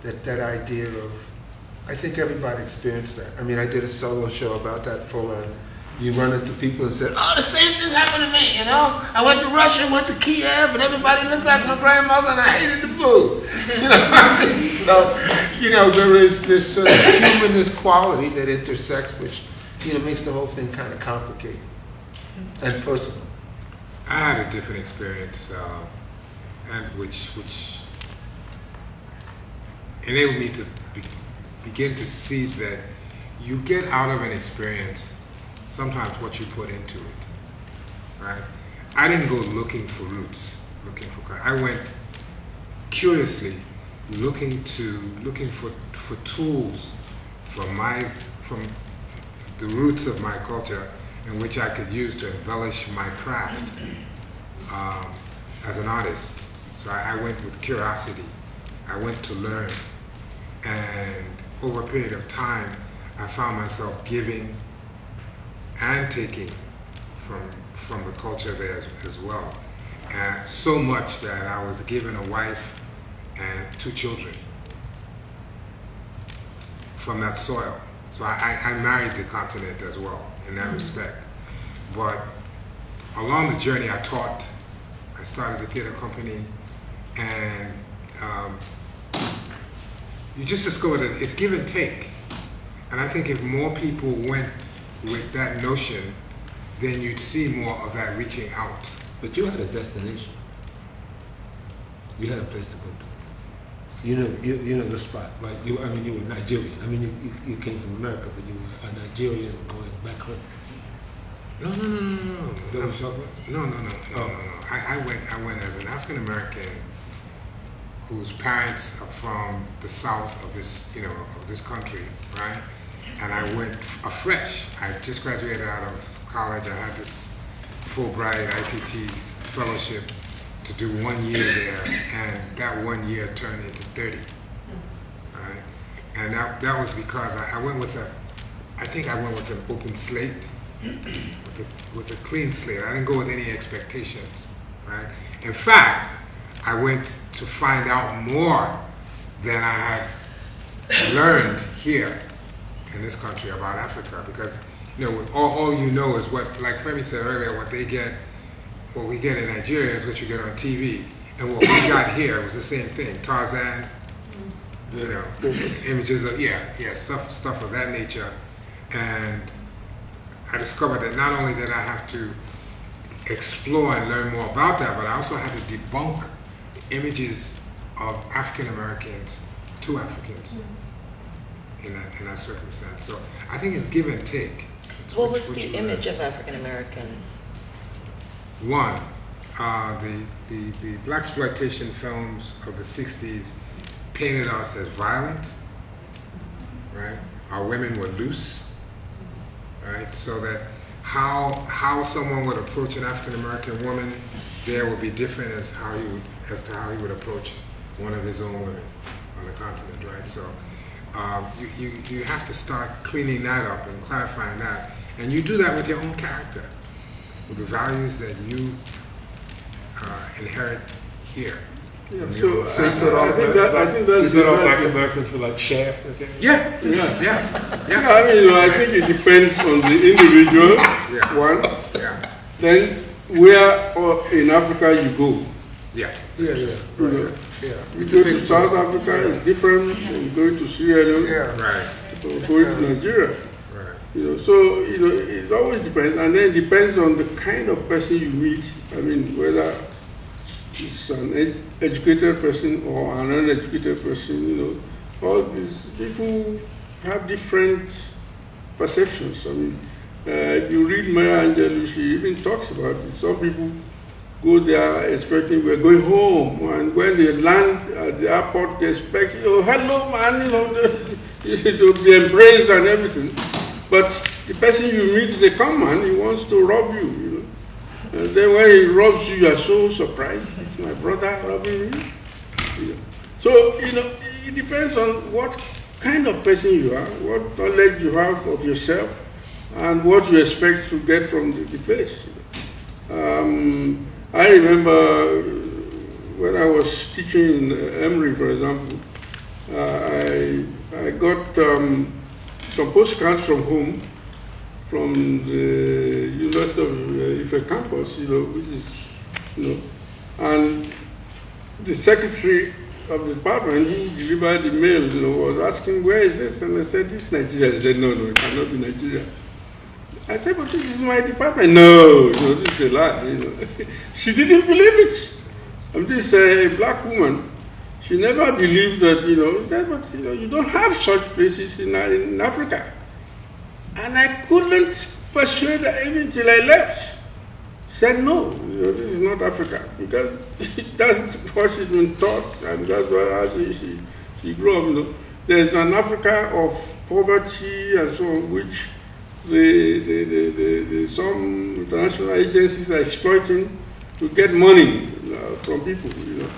that that idea of, I think everybody experienced that. I mean, I did a solo show about that full on. You run into people and said, "Oh, the same thing happened to me." You know, I went to Russia, went to Kiev, and everybody looked like my grandmother, and I hated the food. (laughs) You know, so you know there is this sort of humanist quality that intersects, which you know makes the whole thing kind of complicated and personal. I had a different experience, uh, and which which enabled me to begin to see that you get out of an experience sometimes what you put into it, right? I didn't go looking for roots, looking for. I went curiously looking to looking for for tools from my from the roots of my culture in which I could use to embellish my craft um, as an artist. So I, I went with curiosity. I went to learn. And over a period of time, I found myself giving and taking from, from the culture there as, as well. Uh, so much that I was given a wife and two children from that soil. So I, I, I married the continent as well in that respect. But along the journey, I taught. I started a theater company, and um, you just discovered that it's give and take. And I think if more people went with that notion, then you'd see more of that reaching out. But you had a destination. You had a place to go to. You know, you, you know the spot, right? You, I mean, you were Nigerian. I mean, you, you, you came from America, but you were a Nigerian going back home. No, no, no, no, no, no. Is that what you're talking about? No, no, no, no, no, no. I, I went, I went as an African American whose parents are from the south of this, you know, of this country, right? And I went afresh. I just graduated out of college. I had this Fulbright ITT fellowship to do one year there, and that one year turned into 30, right? And that, that was because I, I went with a, I think I went with an open slate, with a, with a clean slate. I didn't go with any expectations, right? In fact, I went to find out more than I had learned here in this country about Africa because you know all, all you know is what like Femi said earlier what they get what we get in Nigeria is what you get on TV and what we got here was the same thing Tarzan you know images of yeah yeah stuff stuff of that nature. And I discovered that not only did I have to explore and learn more about that but I also had to debunk images of African Americans to Africans in that in that circumstance. So I think it's give and take. It's What which- was which the image of African Americans? One, uh, the, the the black exploitation films of the '60s painted us as violent, right? Our women were loose, right? So that how how someone would approach an African American woman there would be different as how you as to how he would approach one of his own women on the continent, right? So um, you, you you have to start cleaning that up and clarifying that, and you do that with your own character, with the values that you uh, inherit here. Yeah, from so your- So I- thought all I think black, that- I think that's you thought all black Americans for like Shaft? Okay? yeah, Yeah. yeah, Yeah, yeah, I mean, you know, I think it depends on the individual, Yeah. one. yeah, Then where uh, in Africa you go. Yeah. Yeah, yeah, You right, know, yeah. You It's a to South place. Africa, it's different from going to Sierra Leone Yeah. Right, or going to Nigeria. right. You know, so you know, it always depends, and then it depends on the kind of person you meet. I mean, whether it's an ed- educated person or an uneducated person. You know, all these people have different perceptions. I mean, uh, if you read Maya Angelou, she even talks about it. Some people go there expecting we're going home, and when they land at the airport, they expect, oh, hello, man, you know, (laughs) to be embraced and everything. But the person you meet is a common, he wants to rob you, you know. And then when he robs you, you are so surprised. It's my brother robbing me. You. So, you know, it depends on what kind of person you are, what knowledge you have of yourself, and what you expect to get from the, the place. Um, I remember when I was teaching in Emory, for example, uh, I, I got um, some postcards from home, from the University of uh, Ife campus, you know, which is, you know, and the secretary of the department who delivered the mail, you know, was asking, where is this? And I said, this is Nigeria. He said, no, no, it cannot be Nigeria. I said, but this is my department. No, no, this is a lie. You know. (laughs) she didn't believe it. I'm just a black woman. She never believed that, you know, that, but you know, you don't have such places in, uh, in Africa. And I couldn't persuade her even till I left. Said no, you know, this is not Africa because (laughs) that's what she's been taught, and that's why she, she, she grew up. You know, there's an Africa of poverty and so on, which the, the, the, the, some international agencies are exploiting to get money from people. You know,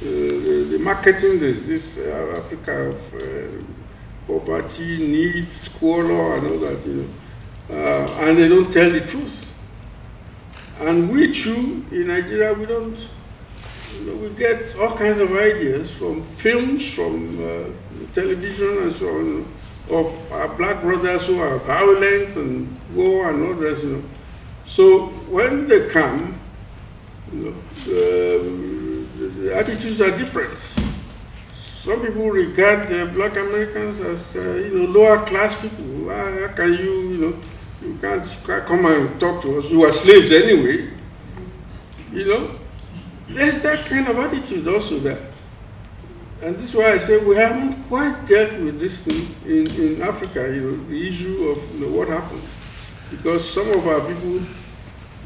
the, marketing this this uh, Africa of uh, poverty, need, squalor, and all that. You know, uh, and they don't tell the truth. And we too in Nigeria, we don't. You know, we get all kinds of ideas from films, from television, and so on of our black brothers who are violent and war and all this, you know. So when they come, you know, the, the attitudes are different. Some people regard the black Americans as, uh, you know, lower class people. How, can you, you know, you can't, can't come and talk to us. You are slaves anyway. You know, there's that kind of attitude also there. And this is why I say we haven't quite dealt with this thing in, in Africa, you know, the issue of you know, what happened. Because some of our people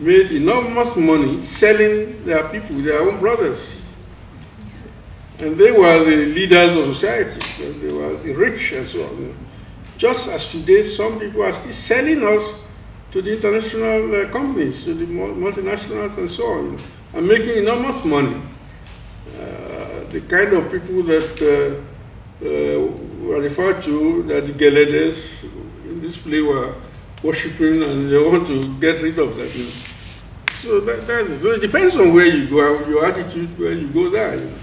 made enormous money selling their people, their own brothers. And they were the leaders of society, they were the rich and so on. Just as today, some people are still selling us to the international uh, companies, to the multinationals and so on, and making enormous money uh, the kind of people that uh, uh, were referred to, that the Geledes in this play were worshipping and they want to get rid of that. You know. So, that, that is, so it depends on where you go, and your attitude when you go there. You know.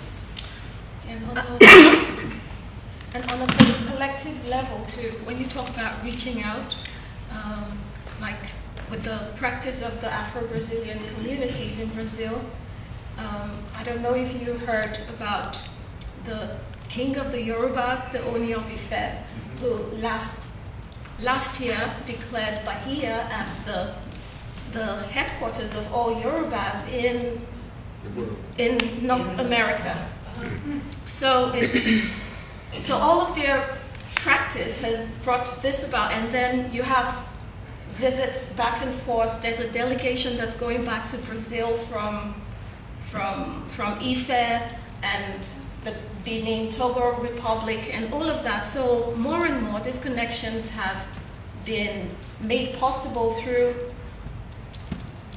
And on a, (coughs) and on the collective level too, when you talk about reaching out, um, like with the practice of the Afro-Brazilian communities in Brazil, um, I don't know if you heard about the king of the Yorubas, the Oni of Ife, who last last year declared Bahia as the the headquarters of all Yorubas in The world. in North America. So it's, so all of their practice has brought this about, and then you have visits back and forth. There's a delegation that's going back to Brazil from from from Ife and the Benin Togo Republic and all of that. So more and more, these connections have been made possible through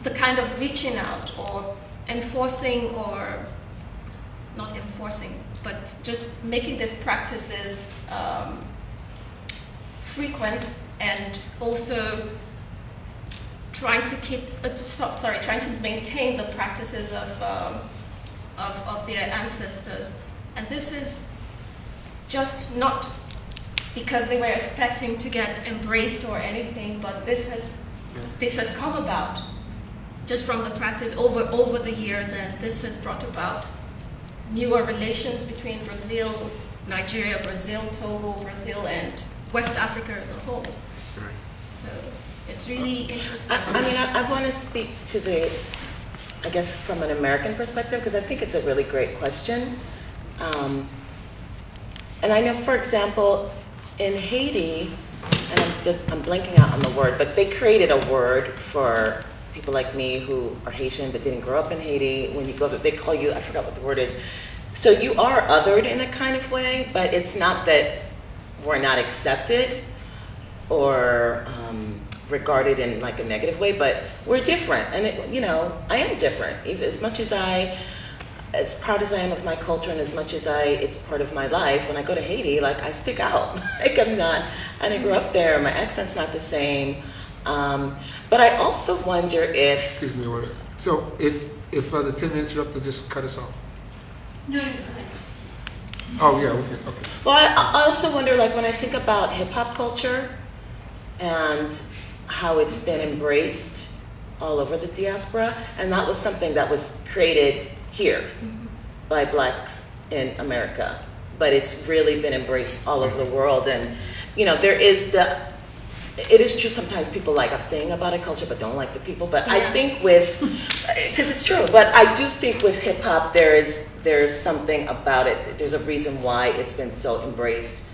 the kind of reaching out or enforcing or not enforcing, but just making these practices um, frequent and also trying to keep, uh, so- sorry, trying to maintain the practices of, um, of, of their ancestors. And this is just not because they were expecting to get embraced or anything, but this has, this has come about just from the practice over, over the years, and this has brought about newer relations between Brazil, Nigeria, Brazil, Togo, Brazil, and West Africa as a whole. So it's, it's really interesting. I, I mean, I, I want to speak to the, I guess, from an American perspective, because I think it's a really great question. Um, and I know, for example, in Haiti, and I'm, I'm blanking out on the word, but they created a word for people like me who are Haitian but didn't grow up in Haiti. When you go there, they call you, I forgot what the word is. So you are othered in a kind of way, but it's not that we're not accepted or um, regarded in like a negative way, but we're different. And it, you know, I am different. As much as I, as proud as I am of my culture, and as much as I, it's part of my life. When I go to Haiti, like I stick out. (laughs) like I'm not. I didn't grow up there. My accent's not the same. Um, but I also wonder if. Excuse me, order. So if, if uh, the 10 minutes are up, to just cut us off. No, no, no. Oh, yeah, okay, okay. Well, I, I also wonder, like, when I think about hip hop culture and how it's been embraced all over the diaspora, and that was something that was created here mm-hmm. by blacks in America, but it's really been embraced all over the world. And, you know, there is the, it is true sometimes people like a thing about a culture but don't like the people. But I think with, (laughs) because it's true, but I do think with hip hop there is there's something about it. There's a reason why it's been so embraced,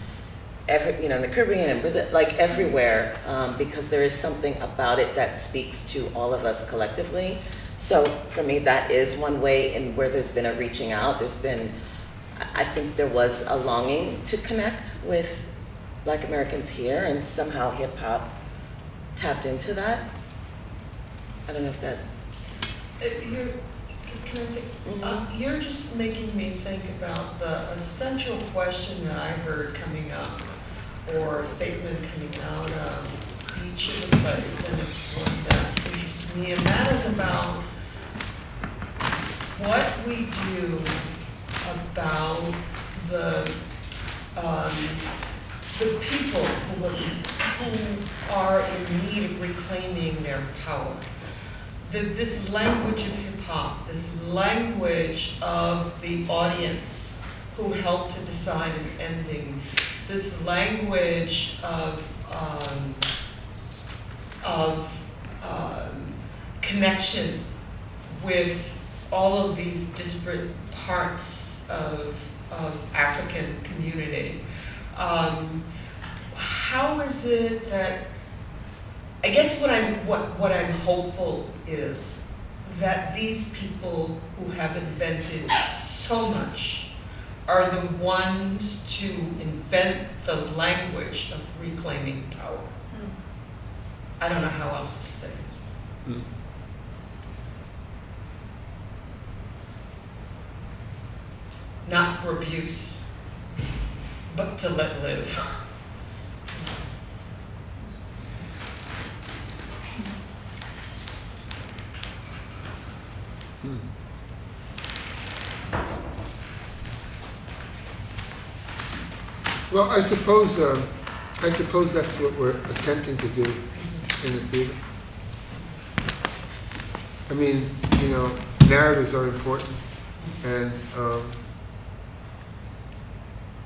every you know in the Caribbean and Brazil, like everywhere, um, because there is something about it that speaks to all of us collectively. So for me, that is one way in where there's been a reaching out. There's been, I think there was a longing to connect with Black Americans here, and somehow hip hop tapped into that. I don't know if that. Uh, You're, can- I say, Mhm. uh, you're just making me think about the essential question that I heard coming up, or statement coming out of each of the it's one that interests me, and that is about what we do about the, um, the people who are, who are in need of reclaiming their power. That this language of hip hop, this language of the audience who helped to decide an ending, this language of um, of um, connection with all of these disparate parts of of African community. Um, how is it that I guess what I'm what, what I'm hopeful is that these people who have invented so much are the ones to invent the language of reclaiming power. Hmm. I don't know how else to say it. Hmm. Not for abuse, but to let live. Hmm. Well, I suppose, um, I suppose that's what we're attempting to do in the theater. I mean, you know, narratives are important, and, um,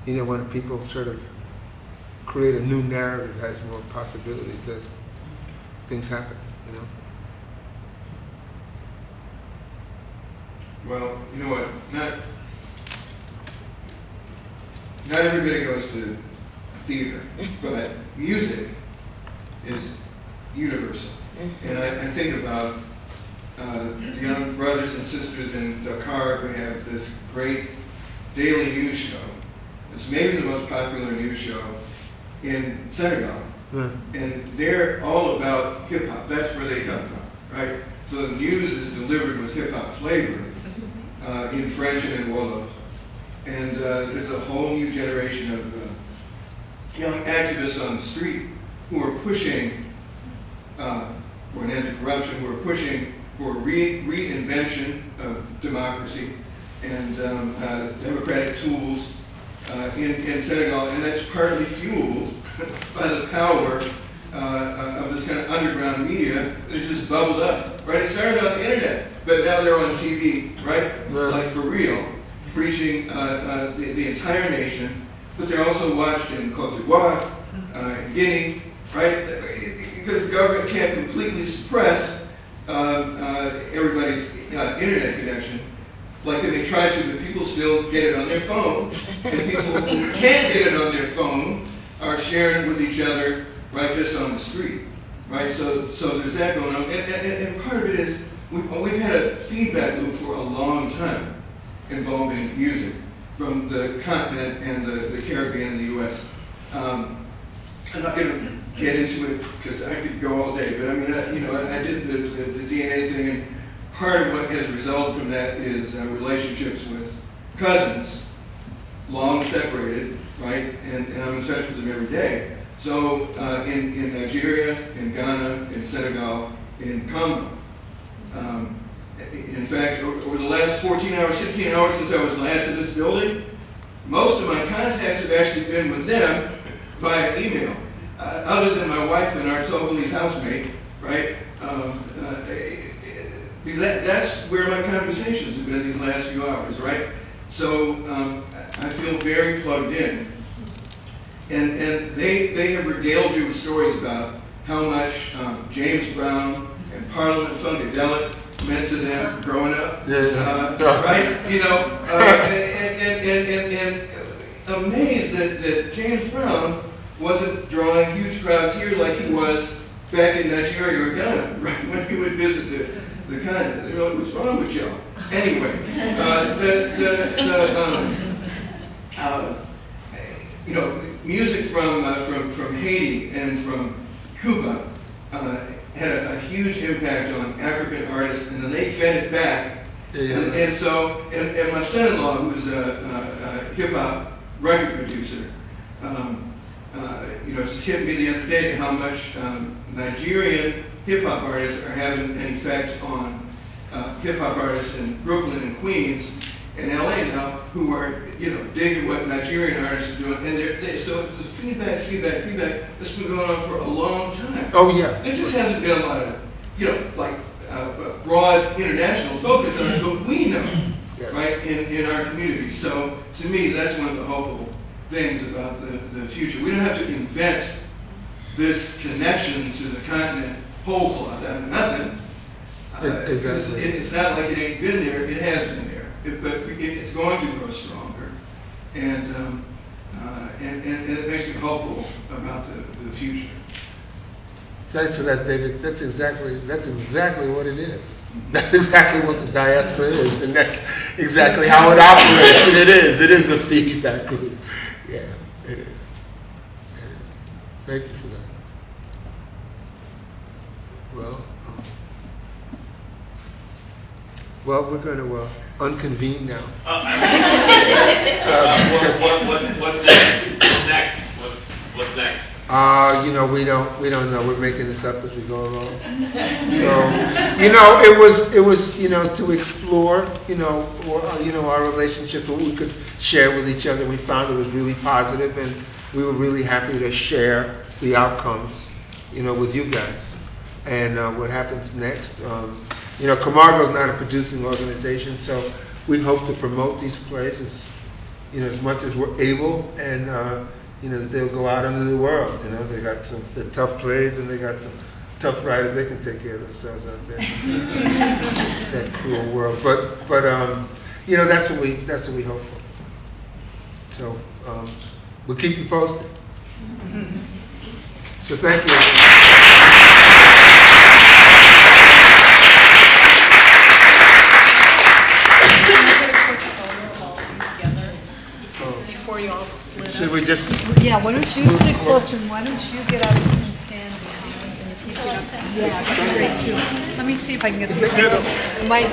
you know, when people sort of create a new narrative, has more possibilities that things happen, you know? Well, you know what, not, not everybody goes to theater, but music is universal. And I, I think about uh, the young brothers and sisters in Dakar, we have this great daily news show. It's maybe the most popular news show in Senegal. Yeah. And they're all about hip hop. That's where they come from, right? So the news is delivered with hip hop flavor uh, in French and in Wolof. And uh, there's a whole new generation of uh, young activists on the street who are pushing uh, for an end to corruption, who are pushing for re- reinvention of democracy and um, uh, democratic tools uh, in, in Senegal. And that's partly fueled (laughs) by the power uh, uh, of this kind of underground media that's just bubbled up. Right? It started on the internet, but now they're on TV, right? Like for real, preaching uh, uh, the, the entire nation. But they're also watched in Cote d'Ivoire, uh, in Guinea, right? Because the government can't completely suppress uh, everybody's internet connection. Like they try to, but people still get it on their phone. And people who can't get it on their phone are sharing with each other right just on the street, right? So, so there's that going on, and, and, and part of it is we've, we've had a feedback loop for a long time involving music from the continent and the, the Caribbean and the U.S. Um, I'm not going to get into it because I could go all day, but I mean, I, you know, I, I did the, the, the DNA thing, and part of what has resulted from that is uh, relationships with cousins, long separated, right? And, and I'm in touch with them every day. So uh, in, in Nigeria, in Ghana, in Senegal, in Congo. Um, in fact, over, the last 14 hours, 16 hours since I was last in this building, most of my contacts have actually been with them via email, uh, other than my wife and our Togolese housemate, right? Um, uh, that's where my conversations have been these last few hours, right? So um, I feel very plugged in. And, and they, they have regaled me with stories about how much um, James Brown and Parliament Funkadelic meant to them growing up. Yeah, yeah. Uh, (laughs) right? You know, uh, and, and, and, and, and amazed that, that James Brown wasn't drawing huge crowds here like he was back in Nigeria or Ghana, (laughs) right? When he would visit the, the continent. They were like, what's wrong with y'all? Anyway, uh, the, the, the, um, uh, you know, music from, uh, from, from Haiti and from Cuba uh, had a, a huge impact on African artists, and then they fed it back. Yeah. And, and so, and, and my son-in-law, who's a, a, a hip-hop record producer, um, uh, you know, just hit me the other day how much um, Nigerian hip-hop artists are having an effect on uh, hip-hop artists in Brooklyn and Queens and LA now who are, you know, digging what Nigerian artists are doing. And they're, they, so it's a feedback, feedback, feedback. This has been going on for a long time. Oh, yeah. There just hasn't been a lot of, you know, like uh, broad international focus on it, but we know, Yes. right, in, in our community. So to me, that's one of the hopeful things about the, the future. We don't have to invent this connection to the continent whole cloth out of nothing. Uh, exactly. It's, it's not like it ain't been there, it has been there. It, but it, it's going to grow stronger. And, um, uh, and, and, and it makes me hopeful about the, the future. Thanks for that, David. That's exactly, that's exactly what it is. That's exactly what the diaspora is, and that's exactly how it operates. And it is, it is a feedback loop. Yeah, it is. It is. Thank you for that. Well, um, well, we're going to uh, unconvene now. Uh, (laughs) uh, what, what, what's, what's next? What's next? What's, what's next? Uh, you know, we don't, we don't know. We're making this up as we go along. So, you know, it was, it was, you know, to explore, you know, or, uh, you know, our relationships, what we could share with each other. We found it was really positive, and we were really happy to share the outcomes, you know, with you guys. And uh, what happens next, um, you know, Camargo is not a producing organization, so we hope to promote these plays as, you know, as much as we're able, and, uh, you know, they'll go out into the world, you know, they got some, the tough plays, and they got some tough writers, they can take care of themselves out there. (laughs) That cruel world, but, but, um, you know, that's what we, that's what we hope for. So, um, we'll keep you posted. So thank you. Should we just, Yeah, why don't you sit closer, and why don't you get out and stand behind, and if you get, yeah, that'd be great too. Let me see if I can get this. Might,